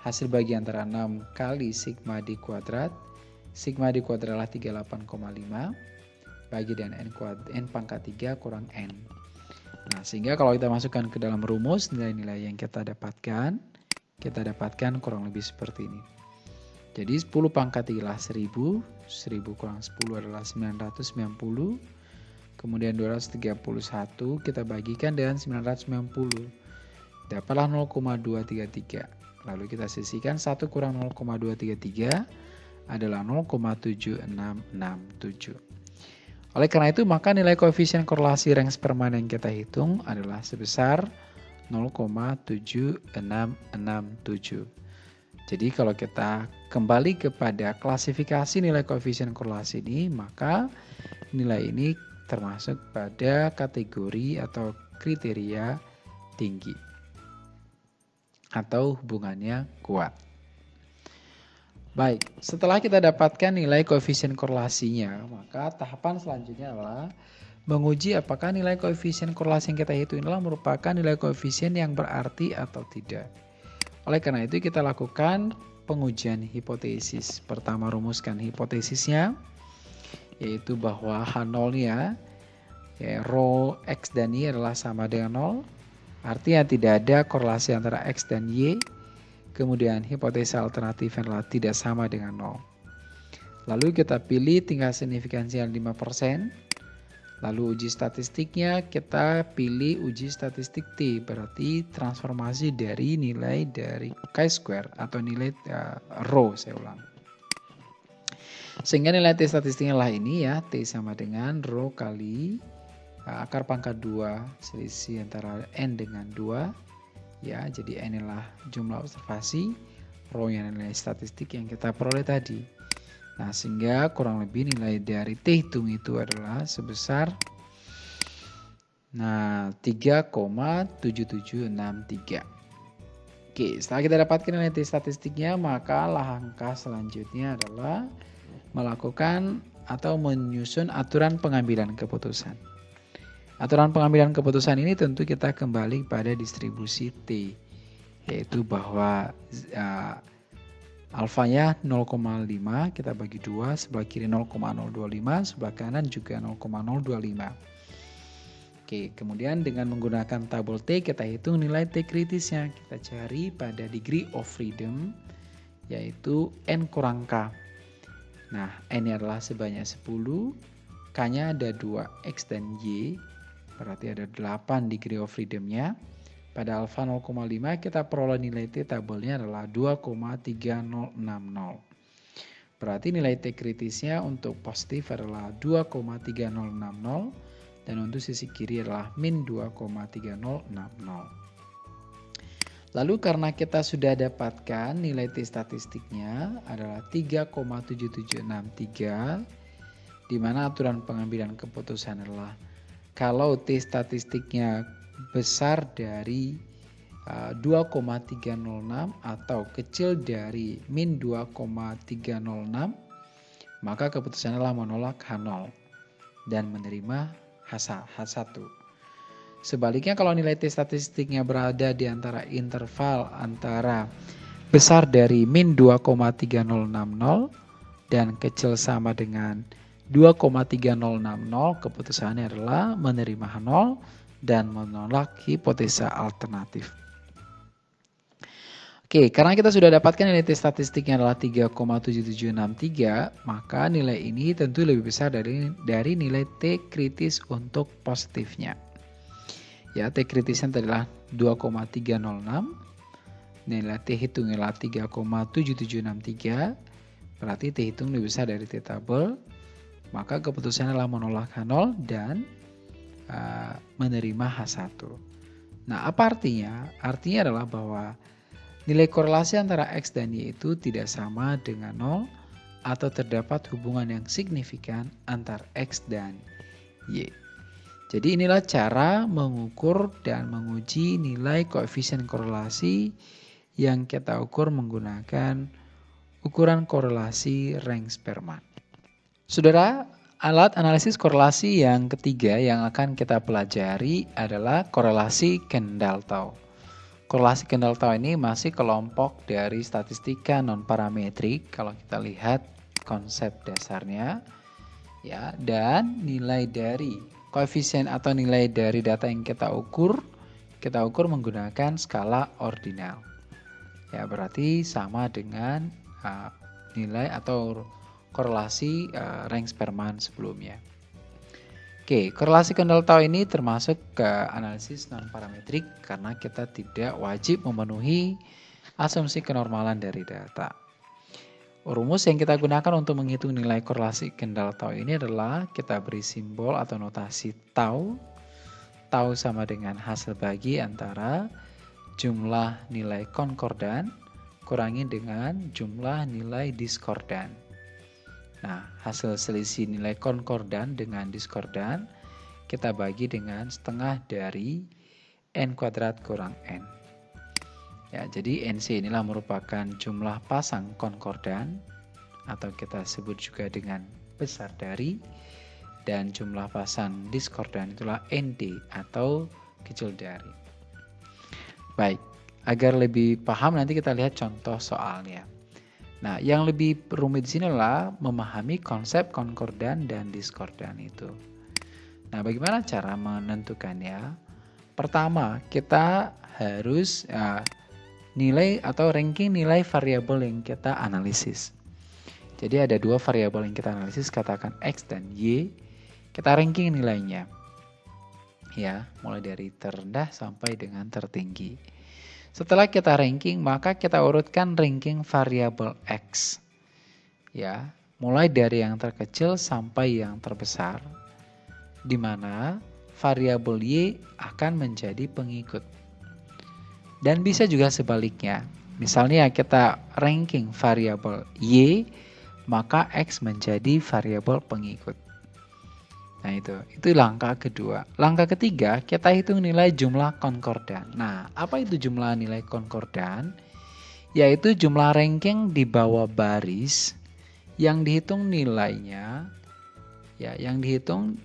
hasil bagi antara 6 kali sigma D kuadrat. Sigma D kuadrat adalah 38,5 bagi dan N, kuadrat, N pangkat 3 kurang N. Nah, sehingga kalau kita masukkan ke dalam rumus nilai-nilai yang kita dapatkan, kita dapatkan kurang lebih seperti ini. Jadi 10 pangkat 3 adalah 1000, 1000 kurang 10 adalah 990, kemudian 231 kita bagikan dengan 990, dapatlah 0,233. Lalu kita sisihkan 1 kurang 0,233 adalah 0,7667. Oleh karena itu, maka nilai koefisien korelasi rank sperma yang kita hitung adalah sebesar 0,7667. Jadi kalau kita kembali kepada klasifikasi nilai koefisien korelasi ini, maka nilai ini termasuk pada kategori atau kriteria tinggi atau hubungannya kuat. Baik, setelah kita dapatkan nilai koefisien korelasinya, maka tahapan selanjutnya adalah menguji apakah nilai koefisien korelasi yang kita hitung adalah merupakan nilai koefisien yang berarti atau tidak. Oleh karena itu kita lakukan pengujian hipotesis. Pertama rumuskan hipotesisnya. yaitu bahwa H0-nya ya, rho X dan Y adalah sama dengan 0. Artinya tidak ada korelasi antara X dan Y. Kemudian hipotesa alternatif adalah tidak sama dengan 0. Lalu kita pilih tingkat signifikansi yang 5%. Lalu uji statistiknya kita pilih uji statistik T, berarti transformasi dari nilai dari chi-square atau nilai uh, rho, saya ulang. Sehingga nilai T statistiknya lah ini ya, T sama dengan rho kali akar pangkat 2 selisih antara N dengan 2. Ya, jadi N inilah jumlah observasi, rho yang nilai statistik yang kita peroleh tadi. Nah, sehingga kurang lebih nilai dari T hitung itu adalah sebesar nah 3,7763. Oke, setelah kita dapatkan nilai T statistiknya, maka langkah selanjutnya adalah melakukan atau menyusun aturan pengambilan keputusan. Aturan pengambilan keputusan ini tentu kita kembali pada distribusi T, yaitu bahwa uh, Alfanya 0,5 kita bagi 2, sebelah kiri 0,025, sebelah kanan juga 0,025. Oke, kemudian dengan menggunakan tabel T kita hitung nilai T kritisnya. Kita cari pada degree of freedom yaitu N kurang K. Nah, N adalah sebanyak 10, K-nya ada 2, X dan Y, berarti ada 8 degree of freedom-nya. Pada alfa 0,5 kita peroleh nilai T tabelnya adalah 2,3060. Berarti nilai T kritisnya untuk positif adalah 2,3060 dan untuk sisi kiri adalah min 2,3060. Lalu karena kita sudah dapatkan nilai T statistiknya adalah 3,7763 di mana aturan pengambilan keputusan adalah kalau T statistiknya besar dari uh, 2,306 atau kecil dari min 2,306 maka keputusannya adalah menolak H0 dan menerima H1. Sebaliknya kalau nilai T statistiknya berada di antara interval antara besar dari min 2,3060 dan kecil sama dengan 2,3060 keputusannya adalah menerima H0 dan menolak hipotesa alternatif. Oke, karena kita sudah dapatkan nilai T statistiknya adalah 3,7763, maka nilai ini tentu lebih besar dari dari nilai T kritis untuk positifnya. Ya, T kritisnya adalah 2,306. Nilai T hitung adalah 3,7763. Berarti T hitung lebih besar dari T tabel. Maka keputusannya adalah menolak H0 dan uh, menerima H1. Nah, apa artinya? Artinya adalah bahwa nilai korelasi antara X dan Y itu tidak sama dengan 0 atau terdapat hubungan yang signifikan antar X dan Y. Jadi inilah cara mengukur dan menguji nilai koefisien korelasi yang kita ukur menggunakan ukuran korelasi rank Sperman. Saudara, Alat analisis korelasi yang ketiga yang akan kita pelajari adalah korelasi Kendall-Tau. Korelasi Kendall-Tau ini masih kelompok dari statistika non-parametrik kalau kita lihat konsep dasarnya. ya Dan nilai dari koefisien atau nilai dari data yang kita ukur, kita ukur menggunakan skala ordinal. Ya, berarti sama dengan uh, nilai atau korelasi uh, rank Sperman sebelumnya. Oke, korelasi kendal tau ini termasuk ke analisis non-parametrik karena kita tidak wajib memenuhi asumsi kenormalan dari data. Rumus yang kita gunakan untuk menghitung nilai korelasi kendal tau ini adalah kita beri simbol atau notasi tau. Tau sama dengan hasil bagi antara jumlah nilai konkordan kurangi dengan jumlah nilai diskordan. Nah, hasil selisih nilai konkordan dengan diskordan kita bagi dengan setengah dari n kuadrat kurang n. Ya, jadi NC inilah merupakan jumlah pasang konkordan atau kita sebut juga dengan besar dari dan jumlah pasang diskordan itulah ND atau kecil dari. Baik, agar lebih paham nanti kita lihat contoh soalnya. Nah, yang lebih rumit di sini adalah memahami konsep konkordan dan diskordan itu. Nah, bagaimana cara menentukannya? Pertama, kita harus uh, nilai atau ranking nilai variabel yang kita analisis. Jadi ada dua variabel yang kita analisis, katakan X dan Y. Kita ranking nilainya. Ya, mulai dari terendah sampai dengan tertinggi. Setelah kita ranking, maka kita urutkan ranking variabel X. Ya, mulai dari yang terkecil sampai yang terbesar. Di mana variabel Y akan menjadi pengikut. Dan bisa juga sebaliknya. Misalnya kita ranking variabel Y, maka X menjadi variabel pengikut. Nah itu, itu langkah kedua. Langkah ketiga, kita hitung nilai jumlah konkordan. Nah, apa itu jumlah nilai konkordan? Yaitu jumlah ranking di bawah baris yang dihitung nilainya, ya, yang dihitung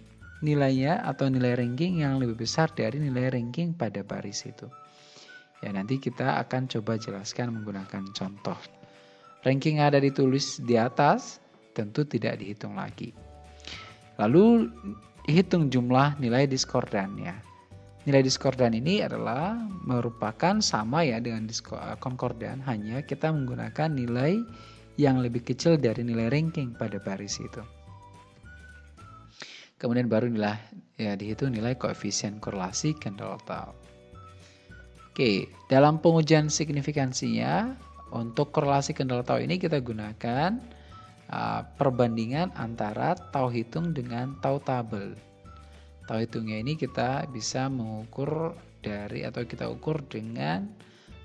nilainya atau nilai ranking yang lebih besar dari nilai ranking pada baris itu. Ya, nanti kita akan coba jelaskan menggunakan contoh. Ranking ada ditulis di atas, tentu tidak dihitung lagi. Lalu hitung jumlah nilai diskordannya. Nilai diskordan ini adalah merupakan sama ya dengan eh, konkordan, hanya kita menggunakan nilai yang lebih kecil dari nilai ranking pada baris itu. Kemudian baru nilai ya dihitung nilai koefisien korelasi Kendall Tau. Oke, dalam pengujian signifikansinya untuk korelasi Kendall Tau ini kita gunakan uh, perbandingan antara tau hitung dengan tau tabel. Tau hitungnya ini kita bisa mengukur dari atau kita ukur dengan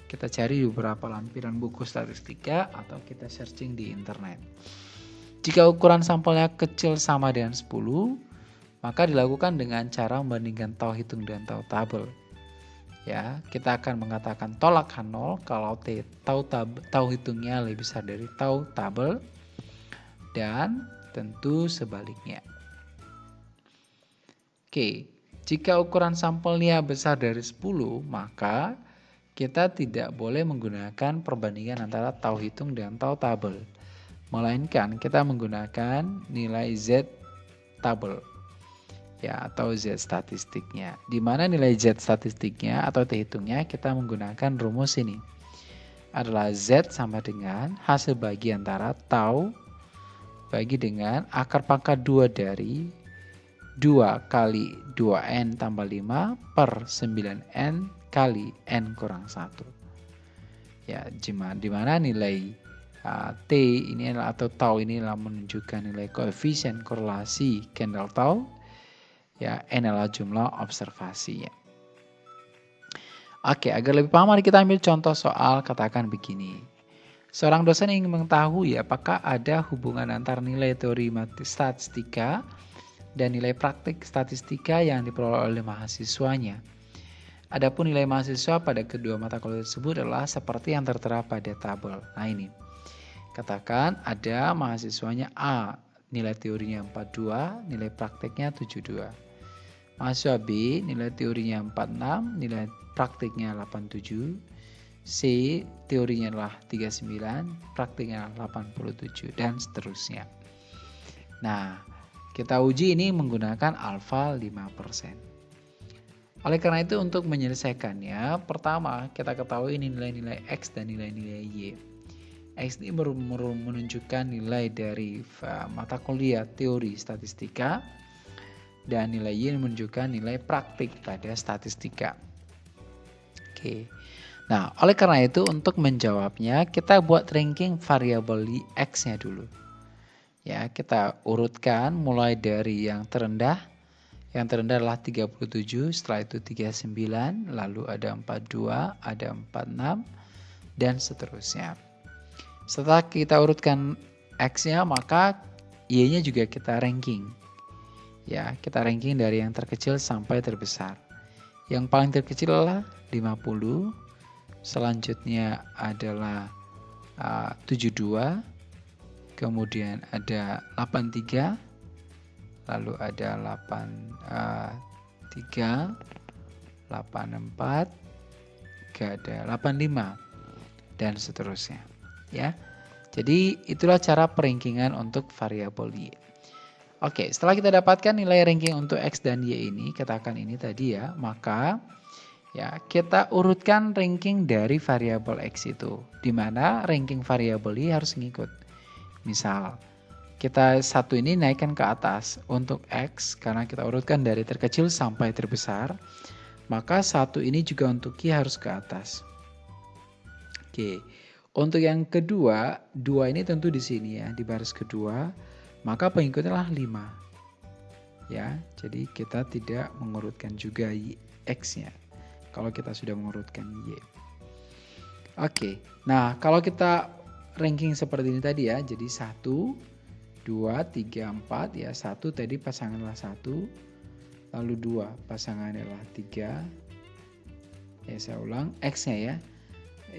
kita cari beberapa lampiran buku statistika atau kita searching di internet. Jika ukuran sampelnya kecil sama dengan 10, maka dilakukan dengan cara membandingkan tau hitung dan tau tabel. Ya, kita akan mengatakan tolak H0 kalau t tau tab, tau hitungnya lebih besar dari tau tabel dan tentu sebaliknya. Oke, jika ukuran sampelnya besar dari 10, maka kita tidak boleh menggunakan perbandingan antara tau hitung dan tau tabel. Melainkan kita menggunakan nilai Z tabel ya atau Z statistiknya. Di mana nilai Z statistiknya atau T hitungnya kita menggunakan rumus ini. Adalah Z sama dengan hasil bagi antara tau bagi dengan akar pangkat 2 dari 2 kali 2N tambah 5 per 9N kali N kurang 1. Ya, di mana nilai uh, T ini adalah atau tau ini adalah menunjukkan nilai koefisien korelasi Kendall tau. Ya, N adalah jumlah observasi ya. Oke, agar lebih paham mari kita ambil contoh soal katakan begini. Seorang dosen ingin mengetahui apakah ada hubungan antara nilai teori statistika dan nilai praktik statistika yang diperoleh oleh mahasiswanya. Adapun nilai mahasiswa pada kedua mata kuliah tersebut adalah seperti yang tertera pada tabel. Nah ini, katakan ada mahasiswanya A, nilai teorinya 42, nilai prakteknya 72. Mahasiswa B, nilai teorinya 46, nilai praktiknya 87, C teorinya adalah 39, praktiknya 87 dan seterusnya. Nah, kita uji ini menggunakan alfa 5%. Oleh karena itu untuk menyelesaikannya, pertama kita ketahui ini nilai-nilai X dan nilai-nilai Y. X ini menunjukkan nilai dari mata kuliah teori statistika dan nilai Y menunjukkan nilai praktik pada statistika. Oke. Nah, oleh karena itu untuk menjawabnya kita buat ranking variabel x-nya dulu. Ya, kita urutkan mulai dari yang terendah. Yang terendah adalah 37, setelah itu 39, lalu ada 42, ada 46 dan seterusnya. Setelah kita urutkan x-nya, maka y-nya juga kita ranking. Ya, kita ranking dari yang terkecil sampai terbesar. Yang paling terkecil adalah 50, selanjutnya adalah uh, 72 kemudian ada 83 lalu ada 83 84 gak ada 85 dan seterusnya ya Jadi itulah cara perankingan untuk variabel Y. Oke, setelah kita dapatkan nilai ranking untuk X dan Y ini, katakan ini tadi ya, maka ya kita urutkan ranking dari variabel X itu. Di mana ranking variabel Y harus ngikut. Misal, kita satu ini naikkan ke atas untuk X, karena kita urutkan dari terkecil sampai terbesar, maka satu ini juga untuk Y harus ke atas. Oke, untuk yang kedua, dua ini tentu di sini ya, di baris kedua, maka pengikutnya adalah 5. Ya, jadi kita tidak mengurutkan juga x-nya. Kalau kita sudah mengurutkan y. Oke, nah kalau kita ranking seperti ini tadi ya, jadi 1, 2, 3, 4 ya, 1 tadi pasangan adalah 1, lalu 2 pasangan adalah 3, ya saya ulang, x-nya ya,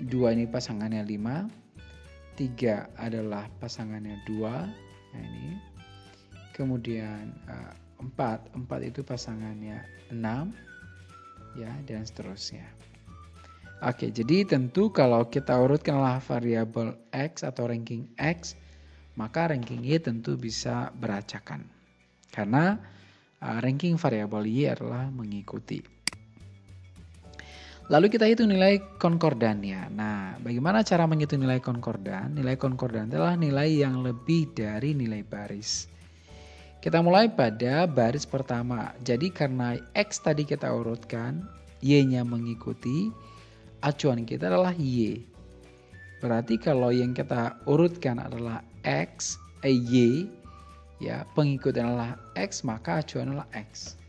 dua ini pasangannya 5 tiga adalah pasangannya dua nah ini. Kemudian uh, 4 4 itu pasangannya 6 ya dan seterusnya Oke, jadi tentu kalau kita urutkanlah variabel X atau ranking X, maka ranking Y tentu bisa beracakan. Karena uh, ranking variabel Y adalah mengikuti. Lalu kita hitung nilai konkordannya. Nah, bagaimana cara menghitung nilai konkordan? Nilai konkordan adalah nilai yang lebih dari nilai baris. Kita mulai pada baris pertama. Jadi karena X tadi kita urutkan, Y-nya mengikuti, acuan kita adalah Y. Berarti kalau yang kita urutkan adalah X, eh, Y, ya pengikut adalah X, maka acuan adalah X.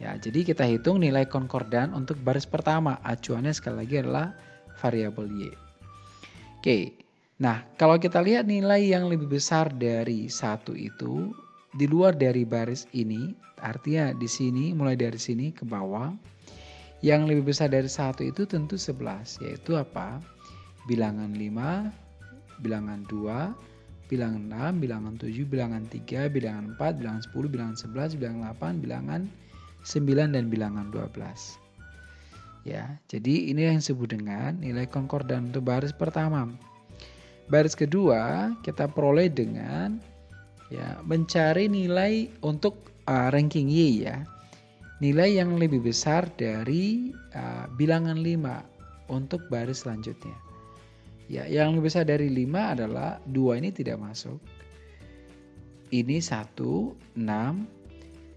Ya, jadi kita hitung nilai konkordan untuk baris pertama. Acuannya sekali lagi adalah variabel Y. Oke, nah kalau kita lihat nilai yang lebih besar dari satu itu, di luar dari baris ini, artinya di sini, mulai dari sini ke bawah, yang lebih besar dari satu itu tentu 11, yaitu apa? Bilangan 5, bilangan 2, bilangan 6, bilangan 7, bilangan 3, bilangan 4, bilangan 10, bilangan 11, bilangan 8, bilangan 9 dan bilangan 12. Ya, jadi ini yang disebut dengan nilai konkordan untuk baris pertama. Baris kedua kita peroleh dengan ya mencari nilai untuk uh, ranking Y ya. Nilai yang lebih besar dari uh, bilangan 5 untuk baris selanjutnya. Ya, yang lebih besar dari 5 adalah dua ini tidak masuk. Ini 1, 6,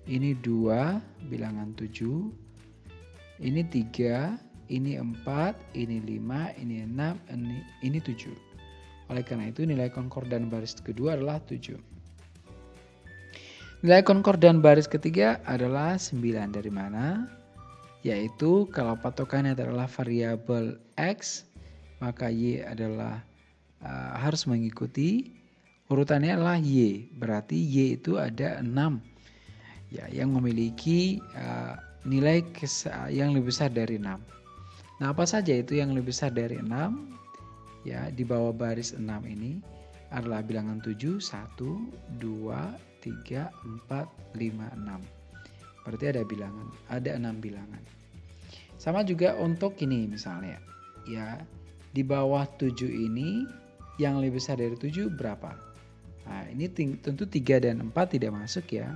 ini 2 bilangan 7 ini 3 ini 4 ini 5 ini 6 ini, ini 7 oleh karena itu nilai konkordan baris kedua adalah 7 nilai konkordan baris ketiga adalah 9 dari mana yaitu kalau patokannya adalah variabel X maka Y adalah uh, harus mengikuti urutannya adalah Y berarti Y itu ada 6 ya yang memiliki uh, nilai yang lebih besar dari 6. Nah, apa saja itu yang lebih besar dari 6? Ya, di bawah baris 6 ini adalah bilangan 7, 1, 2, 3, 4, 5, 6. Berarti ada bilangan, ada 6 bilangan. Sama juga untuk ini misalnya. Ya, di bawah 7 ini yang lebih besar dari 7 berapa? Nah, ini tentu 3 dan 4 tidak masuk ya.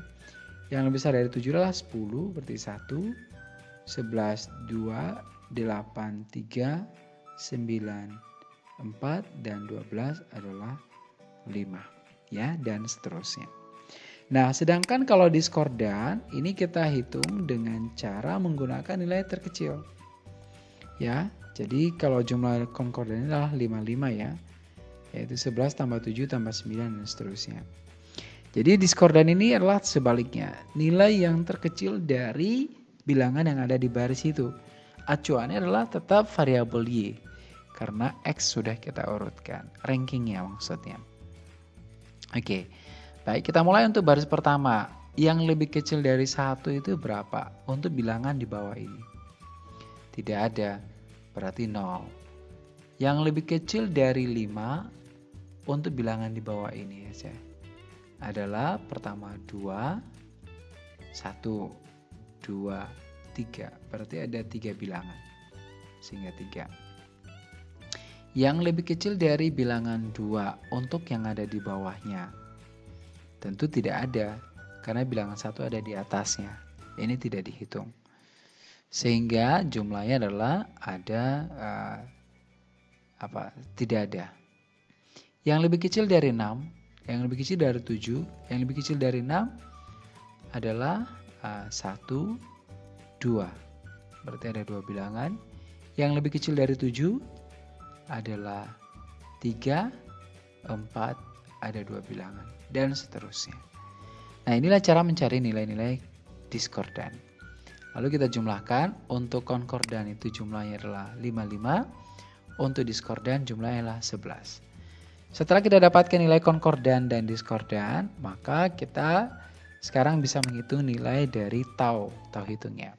Yang lebih besar dari 7 adalah 10, berarti 1, 11, 2, 8, 3, 9, 4, dan 12 adalah 5. Ya, dan seterusnya. Nah, sedangkan kalau diskordan, ini kita hitung dengan cara menggunakan nilai terkecil. Ya, jadi kalau jumlah konkordan adalah 55 ya, yaitu 11 tambah 7 tambah 9 dan seterusnya. Jadi diskordan ini adalah sebaliknya, nilai yang terkecil dari bilangan yang ada di baris itu. Acuannya adalah tetap variabel Y, karena X sudah kita urutkan, rankingnya maksudnya. Oke, baik kita mulai untuk baris pertama. Yang lebih kecil dari satu itu berapa untuk bilangan di bawah ini? Tidak ada, berarti 0. Yang lebih kecil dari 5 untuk bilangan di bawah ini ya adalah pertama 2, 1, 2, 3. Berarti ada tiga bilangan. Sehingga 3. Yang lebih kecil dari bilangan 2 untuk yang ada di bawahnya. Tentu tidak ada, karena bilangan satu ada di atasnya. Ini tidak dihitung. Sehingga jumlahnya adalah ada uh, apa? Tidak ada. Yang lebih kecil dari 6, yang lebih kecil dari 7, yang lebih kecil dari 6 adalah uh, 1, 2. Berarti ada dua bilangan. Yang lebih kecil dari 7 adalah 3, 4, ada dua bilangan, dan seterusnya. Nah inilah cara mencari nilai-nilai diskordan. Lalu kita jumlahkan, untuk konkordan itu jumlahnya adalah 55, untuk diskordan jumlahnya adalah 11. Setelah kita dapatkan nilai konkordan dan diskordan, maka kita sekarang bisa menghitung nilai dari tau, tau hitungnya.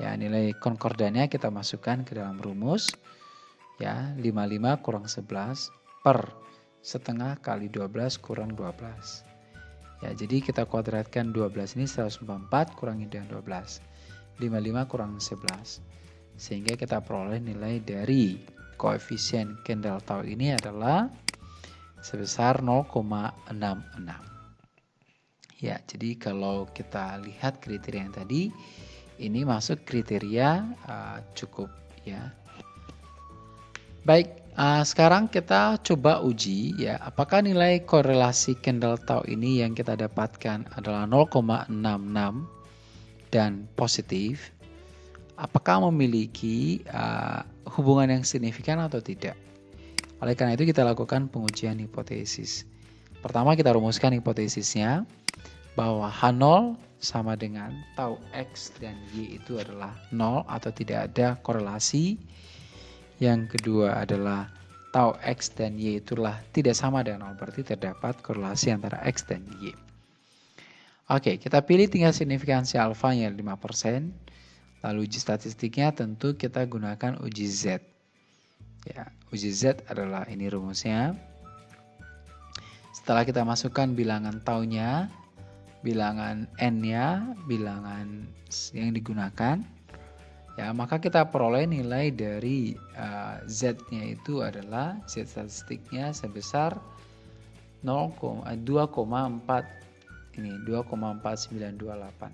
Ya, nilai konkordannya kita masukkan ke dalam rumus ya 55 kurang 11 per setengah kali 12 kurang 12 ya jadi kita kuadratkan 12 ini 144 kurangi dengan 12 55 kurang 11 sehingga kita peroleh nilai dari koefisien Kendall tau ini adalah sebesar 0,66 ya jadi kalau kita lihat kriteria yang tadi ini masuk kriteria uh, cukup ya. Baik, uh, sekarang kita coba uji ya, apakah nilai korelasi Kendall Tau ini yang kita dapatkan adalah 0,66 dan positif. Apakah memiliki uh, hubungan yang signifikan atau tidak? Oleh karena itu kita lakukan pengujian hipotesis. Pertama kita rumuskan hipotesisnya bahwa H0 sama dengan tau X dan Y itu adalah 0 atau tidak ada korelasi yang kedua adalah tau X dan Y itulah tidak sama dengan 0, berarti terdapat korelasi antara X dan Y. Oke, kita pilih tinggal signifikansi alfanya 5%. Lalu uji statistiknya tentu kita gunakan uji Z. Ya, uji Z adalah ini rumusnya. Setelah kita masukkan bilangan taunya, bilangan N-nya, bilangan yang digunakan, ya maka kita peroleh nilai dari uh, z-nya itu adalah z statistiknya sebesar 0,2,4 ini 2,4928.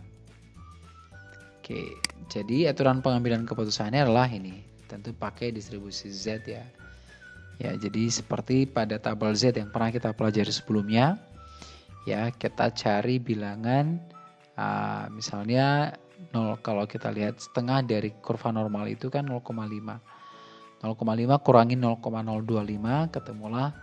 Oke, jadi aturan pengambilan keputusannya adalah ini. Tentu pakai distribusi Z ya. Ya, jadi seperti pada tabel Z yang pernah kita pelajari sebelumnya, ya kita cari bilangan uh, misalnya 0 kalau kita lihat setengah dari kurva normal itu kan 0,5 0,5 kurangi 0,025 ketemulah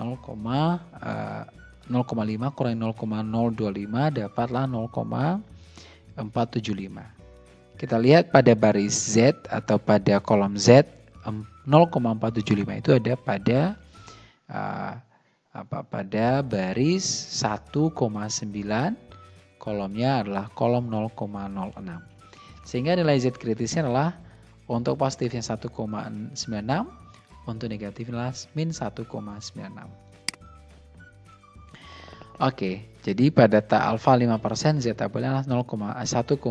0, uh, 0,5 kurangi 0,025 dapatlah 0,475 kita lihat pada baris Z atau pada kolom Z 0,475 itu ada pada uh, apa pada baris 1,9 kolomnya adalah kolom 0,06. Sehingga nilai Z kritisnya adalah untuk positifnya 1,96, untuk negatifnya adalah min 1,96. Oke, jadi pada ta alfa 5% Z tabelnya adalah 1,96.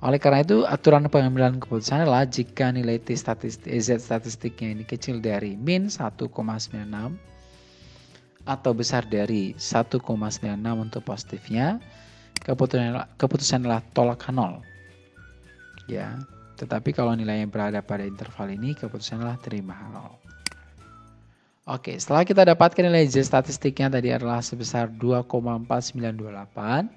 Oleh karena itu, aturan pengambilan keputusan adalah jika nilai T statistik, Z statistiknya ini kecil dari min 1,96, atau besar dari 1,96 untuk positifnya, keputusan adalah tolak nol. Ya, tetapi kalau nilainya berada pada interval ini, keputusan adalah terima nol. Oke, setelah kita dapatkan nilai Z statistiknya tadi adalah sebesar 2,4928,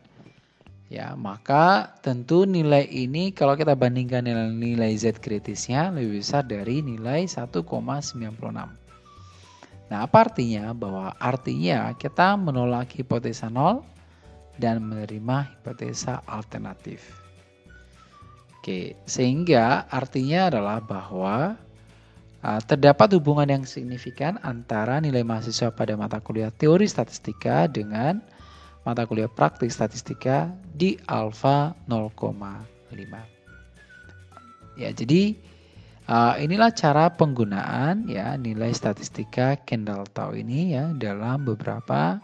ya maka tentu nilai ini kalau kita bandingkan nilai, nilai Z kritisnya lebih besar dari nilai 1,96. Nah, apa artinya? Bahwa artinya kita menolak hipotesa nol dan menerima hipotesa alternatif. Oke, sehingga artinya adalah bahwa uh, terdapat hubungan yang signifikan antara nilai mahasiswa pada mata kuliah teori statistika dengan mata kuliah praktik statistika di alfa 0,5. Ya, jadi Uh, inilah cara penggunaan ya nilai statistika Kendall Tau ini ya dalam beberapa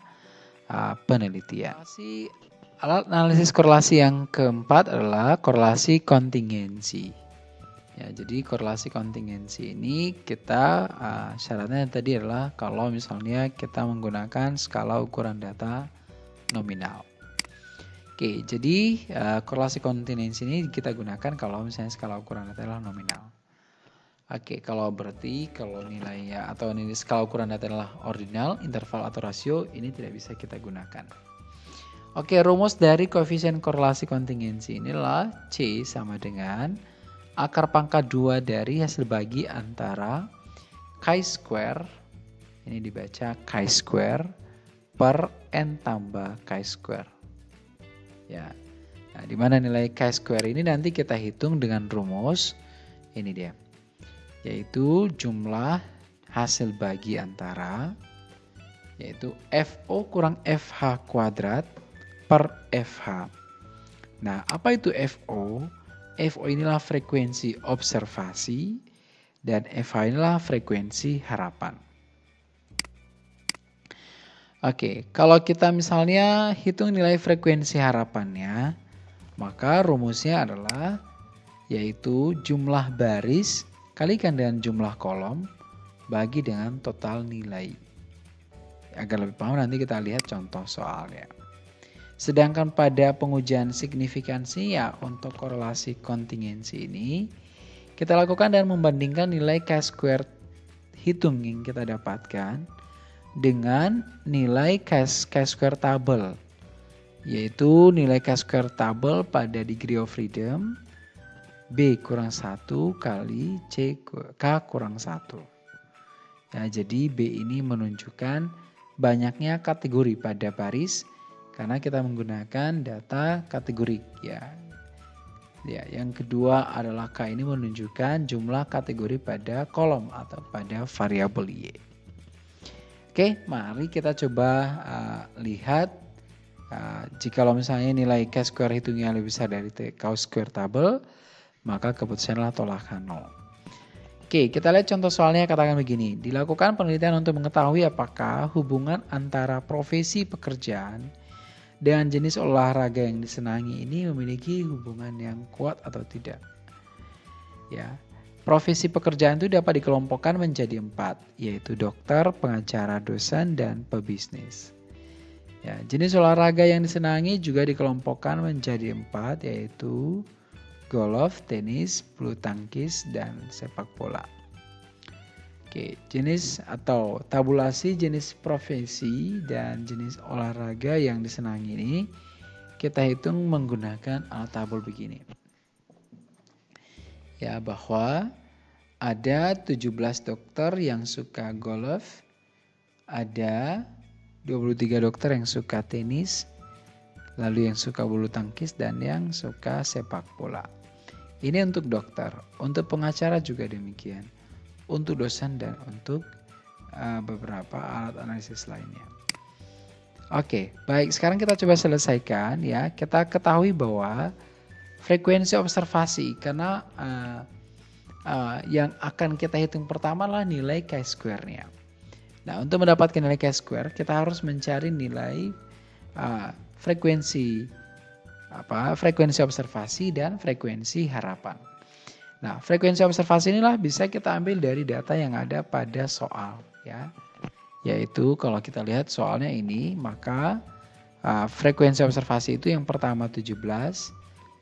uh, penelitian. Alat analisis korelasi yang keempat adalah korelasi kontingensi. Ya, jadi korelasi kontingensi ini kita uh, syaratnya tadi adalah kalau misalnya kita menggunakan skala ukuran data nominal. Oke, jadi uh, korelasi kontingensi ini kita gunakan kalau misalnya skala ukuran data adalah nominal. Oke, kalau berarti kalau nilainya atau nilai skala ukuran data adalah ordinal, interval atau rasio, ini tidak bisa kita gunakan. Oke, rumus dari koefisien korelasi kontingensi inilah C sama dengan akar pangkat 2 dari hasil bagi antara chi square ini dibaca chi square per n tambah chi square. Ya. Nah, di mana nilai chi square ini nanti kita hitung dengan rumus ini dia. Yaitu jumlah hasil bagi antara yaitu FO kurang FH kuadrat per FH. Nah, apa itu FO? FO inilah frekuensi observasi dan FH inilah frekuensi harapan. Oke, kalau kita misalnya hitung nilai frekuensi harapannya, maka rumusnya adalah yaitu jumlah baris kalikan dengan jumlah kolom bagi dengan total nilai. Agar lebih paham nanti kita lihat contoh soalnya. Sedangkan pada pengujian signifikansi ya untuk korelasi kontingensi ini kita lakukan dan membandingkan nilai chi-square hitung yang kita dapatkan dengan nilai chi-square tabel yaitu nilai chi-square tabel pada degree of freedom B kurang 1 kali C K kurang 1. Ya, jadi B ini menunjukkan banyaknya kategori pada baris karena kita menggunakan data kategori ya. Ya, yang kedua adalah K ini menunjukkan jumlah kategori pada kolom atau pada variabel Y. Oke, mari kita coba uh, lihat uh, jika misalnya nilai K square hitungnya lebih besar dari K square table, maka keputusanlah tolakan 0. Oke, kita lihat contoh soalnya katakan begini. Dilakukan penelitian untuk mengetahui apakah hubungan antara profesi pekerjaan dan jenis olahraga yang disenangi ini memiliki hubungan yang kuat atau tidak. Ya, profesi pekerjaan itu dapat dikelompokkan menjadi empat, yaitu dokter, pengacara, dosen, dan pebisnis. Ya, jenis olahraga yang disenangi juga dikelompokkan menjadi empat, yaitu golf, tenis, bulu tangkis, dan sepak bola. Oke, jenis atau tabulasi jenis profesi dan jenis olahraga yang disenangi ini kita hitung menggunakan alat tabel begini. Ya, bahwa ada 17 dokter yang suka golf, ada 23 dokter yang suka tenis, lalu yang suka bulu tangkis dan yang suka sepak bola. Ini untuk dokter, untuk pengacara juga demikian untuk dosen dan untuk uh, beberapa alat analisis lainnya. Oke, baik. Sekarang kita coba selesaikan ya. Kita ketahui bahwa frekuensi observasi karena uh, uh, yang akan kita hitung pertama adalah nilai chi-square-nya. Nah, untuk mendapatkan nilai chi-square, kita harus mencari nilai uh, frekuensi apa? Frekuensi observasi dan frekuensi harapan. Nah, frekuensi observasi inilah bisa kita ambil dari data yang ada pada soal ya. Yaitu kalau kita lihat soalnya ini, maka uh, frekuensi observasi itu yang pertama 17,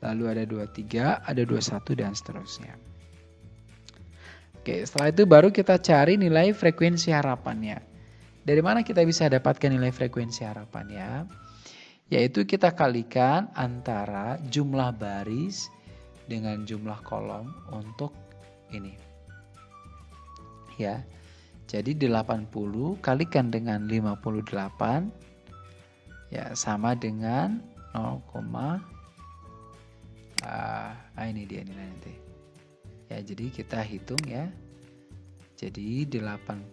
lalu ada 23, ada 21 dan seterusnya. Oke, setelah itu baru kita cari nilai frekuensi harapannya. Dari mana kita bisa dapatkan nilai frekuensi harapannya? Yaitu kita kalikan antara jumlah baris dengan jumlah kolom untuk ini. Ya. Jadi 80 kalikan dengan 58 ya sama dengan 0, uh, ah ini dia nilai nanti. Ya, jadi kita hitung ya. Jadi 80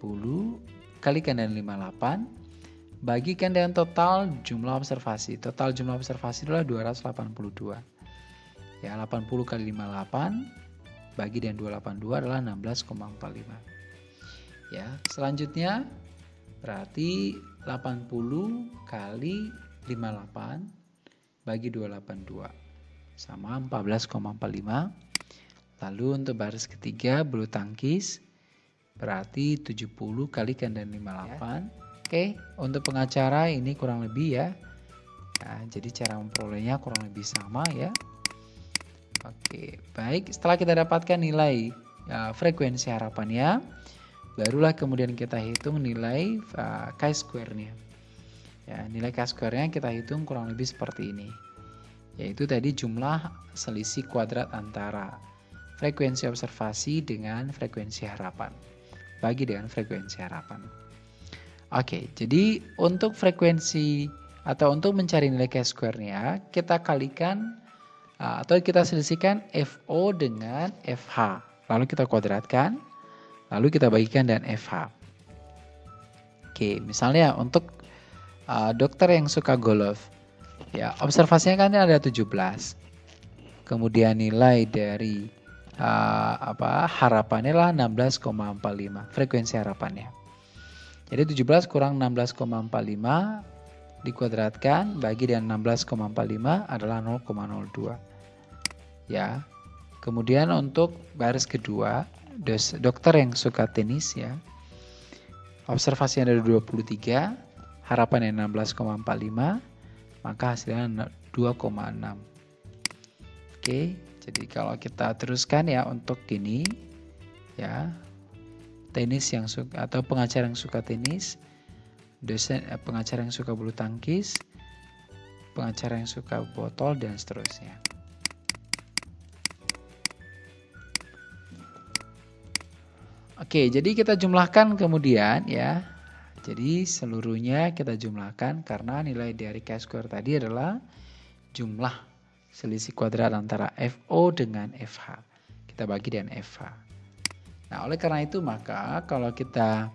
kalikan dengan 58 bagikan dengan total jumlah observasi. Total jumlah observasi adalah 282. Ya, 80 kali 58 bagi dengan 282 adalah 16,45. Ya, selanjutnya berarti 80 kali 58 bagi 282 sama 14,45. Lalu untuk baris ketiga bulu tangkis berarti 70 kali dan 58. Ya. Oke, untuk pengacara ini kurang lebih ya. Nah, jadi cara memperolehnya kurang lebih sama ya. Oke, baik. Setelah kita dapatkan nilai ya, frekuensi harapannya, barulah kemudian kita hitung nilai uh, chi-square-nya. Ya, nilai chi-square-nya kita hitung kurang lebih seperti ini. Yaitu tadi jumlah selisih kuadrat antara frekuensi observasi dengan frekuensi harapan. Bagi dengan frekuensi harapan. Oke, jadi untuk frekuensi atau untuk mencari nilai chi-square-nya, kita kalikan uh, atau kita selisihkan FO dengan FH. Lalu kita kuadratkan, lalu kita bagikan dengan FH. Oke, misalnya untuk uh, dokter yang suka golf, ya observasinya kan ada 17. Kemudian nilai dari uh, apa harapannya lah 16,45 frekuensi harapannya. Jadi 17 kurang 16,45 dikuadratkan bagi dengan 16,45 adalah 0,02. Ya. Kemudian untuk baris kedua, dos, dokter yang suka tenis ya. Observasinya ada 23, harapannya 16,45, maka hasilnya 2,6. Oke, jadi kalau kita teruskan ya untuk ini ya tenis yang suka atau pengacara yang suka tenis dosen eh, pengacara yang suka bulu tangkis, pengacara yang suka botol dan seterusnya. Oke, jadi kita jumlahkan kemudian ya. Jadi seluruhnya kita jumlahkan karena nilai dari chi-square tadi adalah jumlah selisih kuadrat antara FO dengan FH. Kita bagi dengan FH. Nah, oleh karena itu maka kalau kita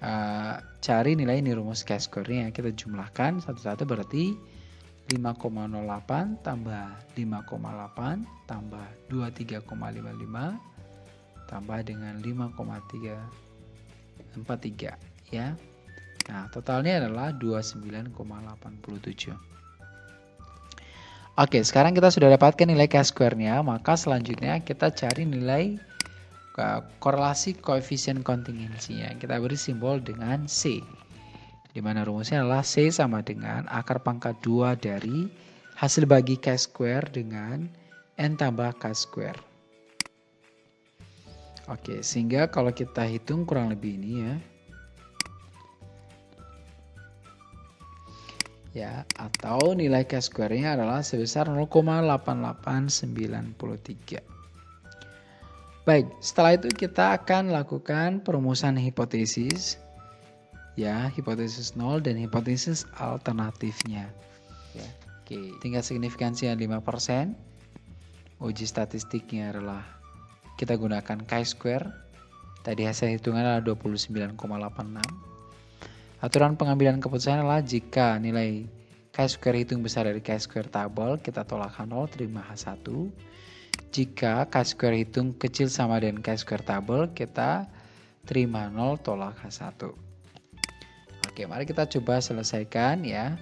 uh, cari nilai ini rumus chi-square-nya kita jumlahkan satu-satu berarti 5,08 tambah 5,8 tambah 23,55 tambah dengan 5,343 ya. Nah, totalnya adalah 29,87. Oke, sekarang kita sudah dapatkan nilai chi-square-nya, maka selanjutnya kita cari nilai korelasi koefisien kontingensinya. Kita beri simbol dengan C. Di mana rumusnya adalah C sama dengan akar pangkat 2 dari hasil bagi K square dengan N tambah K square. Oke, sehingga kalau kita hitung kurang lebih ini ya. Ya, atau nilai K square-nya adalah sebesar 0,8893. Baik, setelah itu kita akan lakukan perumusan hipotesis. Ya, hipotesis 0 dan hipotesis alternatifnya. Ya, oke. Tingkat signifikansinya 5%. Uji statistiknya adalah kita gunakan chi-square. Tadi hasil hitungan adalah 29,86. Aturan pengambilan keputusan adalah jika nilai chi-square hitung besar dari chi-square tabel, kita tolakkan 0, terima H1 jika K-square hitung kecil sama dengan K-square tabel, kita terima 0 tolak H1. Oke, mari kita coba selesaikan ya.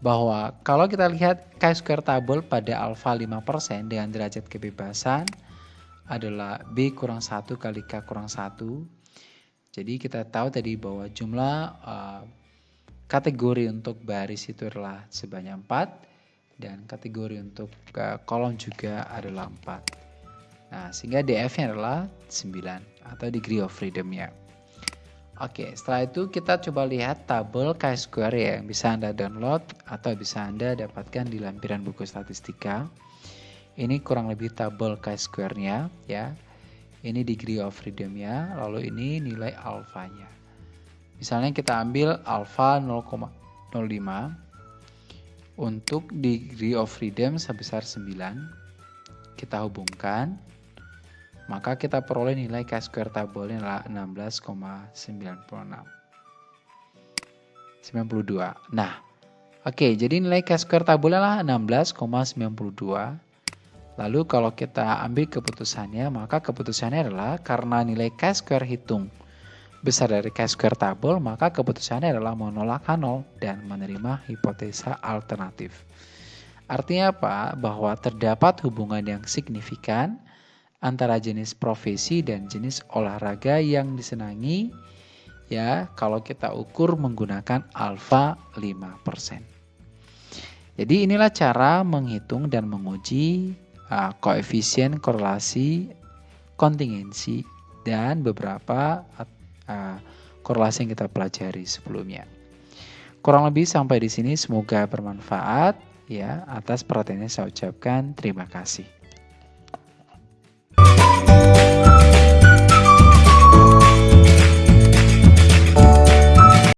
Bahwa kalau kita lihat K-square tabel pada alfa 5% dengan derajat kebebasan adalah B kurang 1 kali K kurang 1. Jadi kita tahu tadi bahwa jumlah uh, kategori untuk baris itu adalah sebanyak 4 dan kategori untuk uh, kolom juga adalah 4. Nah, sehingga DF-nya adalah 9 atau degree of freedom-nya. Oke, setelah itu kita coba lihat tabel chi-square ya yang bisa Anda download atau bisa Anda dapatkan di lampiran buku statistika. Ini kurang lebih tabel chi-square-nya ya. Ini degree of freedom-nya, lalu ini nilai alfanya. Misalnya kita ambil alfa 0,05 untuk degree of freedom sebesar 9 kita hubungkan maka kita peroleh nilai K square tabelnya adalah 16,96 92 nah oke okay, jadi nilai K square tabelnya adalah 16,92 lalu kalau kita ambil keputusannya maka keputusannya adalah karena nilai K square hitung besar dari chi-square tabel, maka keputusannya adalah menolak H0 dan menerima hipotesa alternatif. Artinya apa? Bahwa terdapat hubungan yang signifikan antara jenis profesi dan jenis olahraga yang disenangi ya kalau kita ukur menggunakan alfa 5%. Jadi inilah cara menghitung dan menguji uh, koefisien korelasi kontingensi dan beberapa uh, korelasi yang kita pelajari sebelumnya. Kurang lebih sampai di sini semoga bermanfaat ya atas perhatiannya saya ucapkan terima kasih.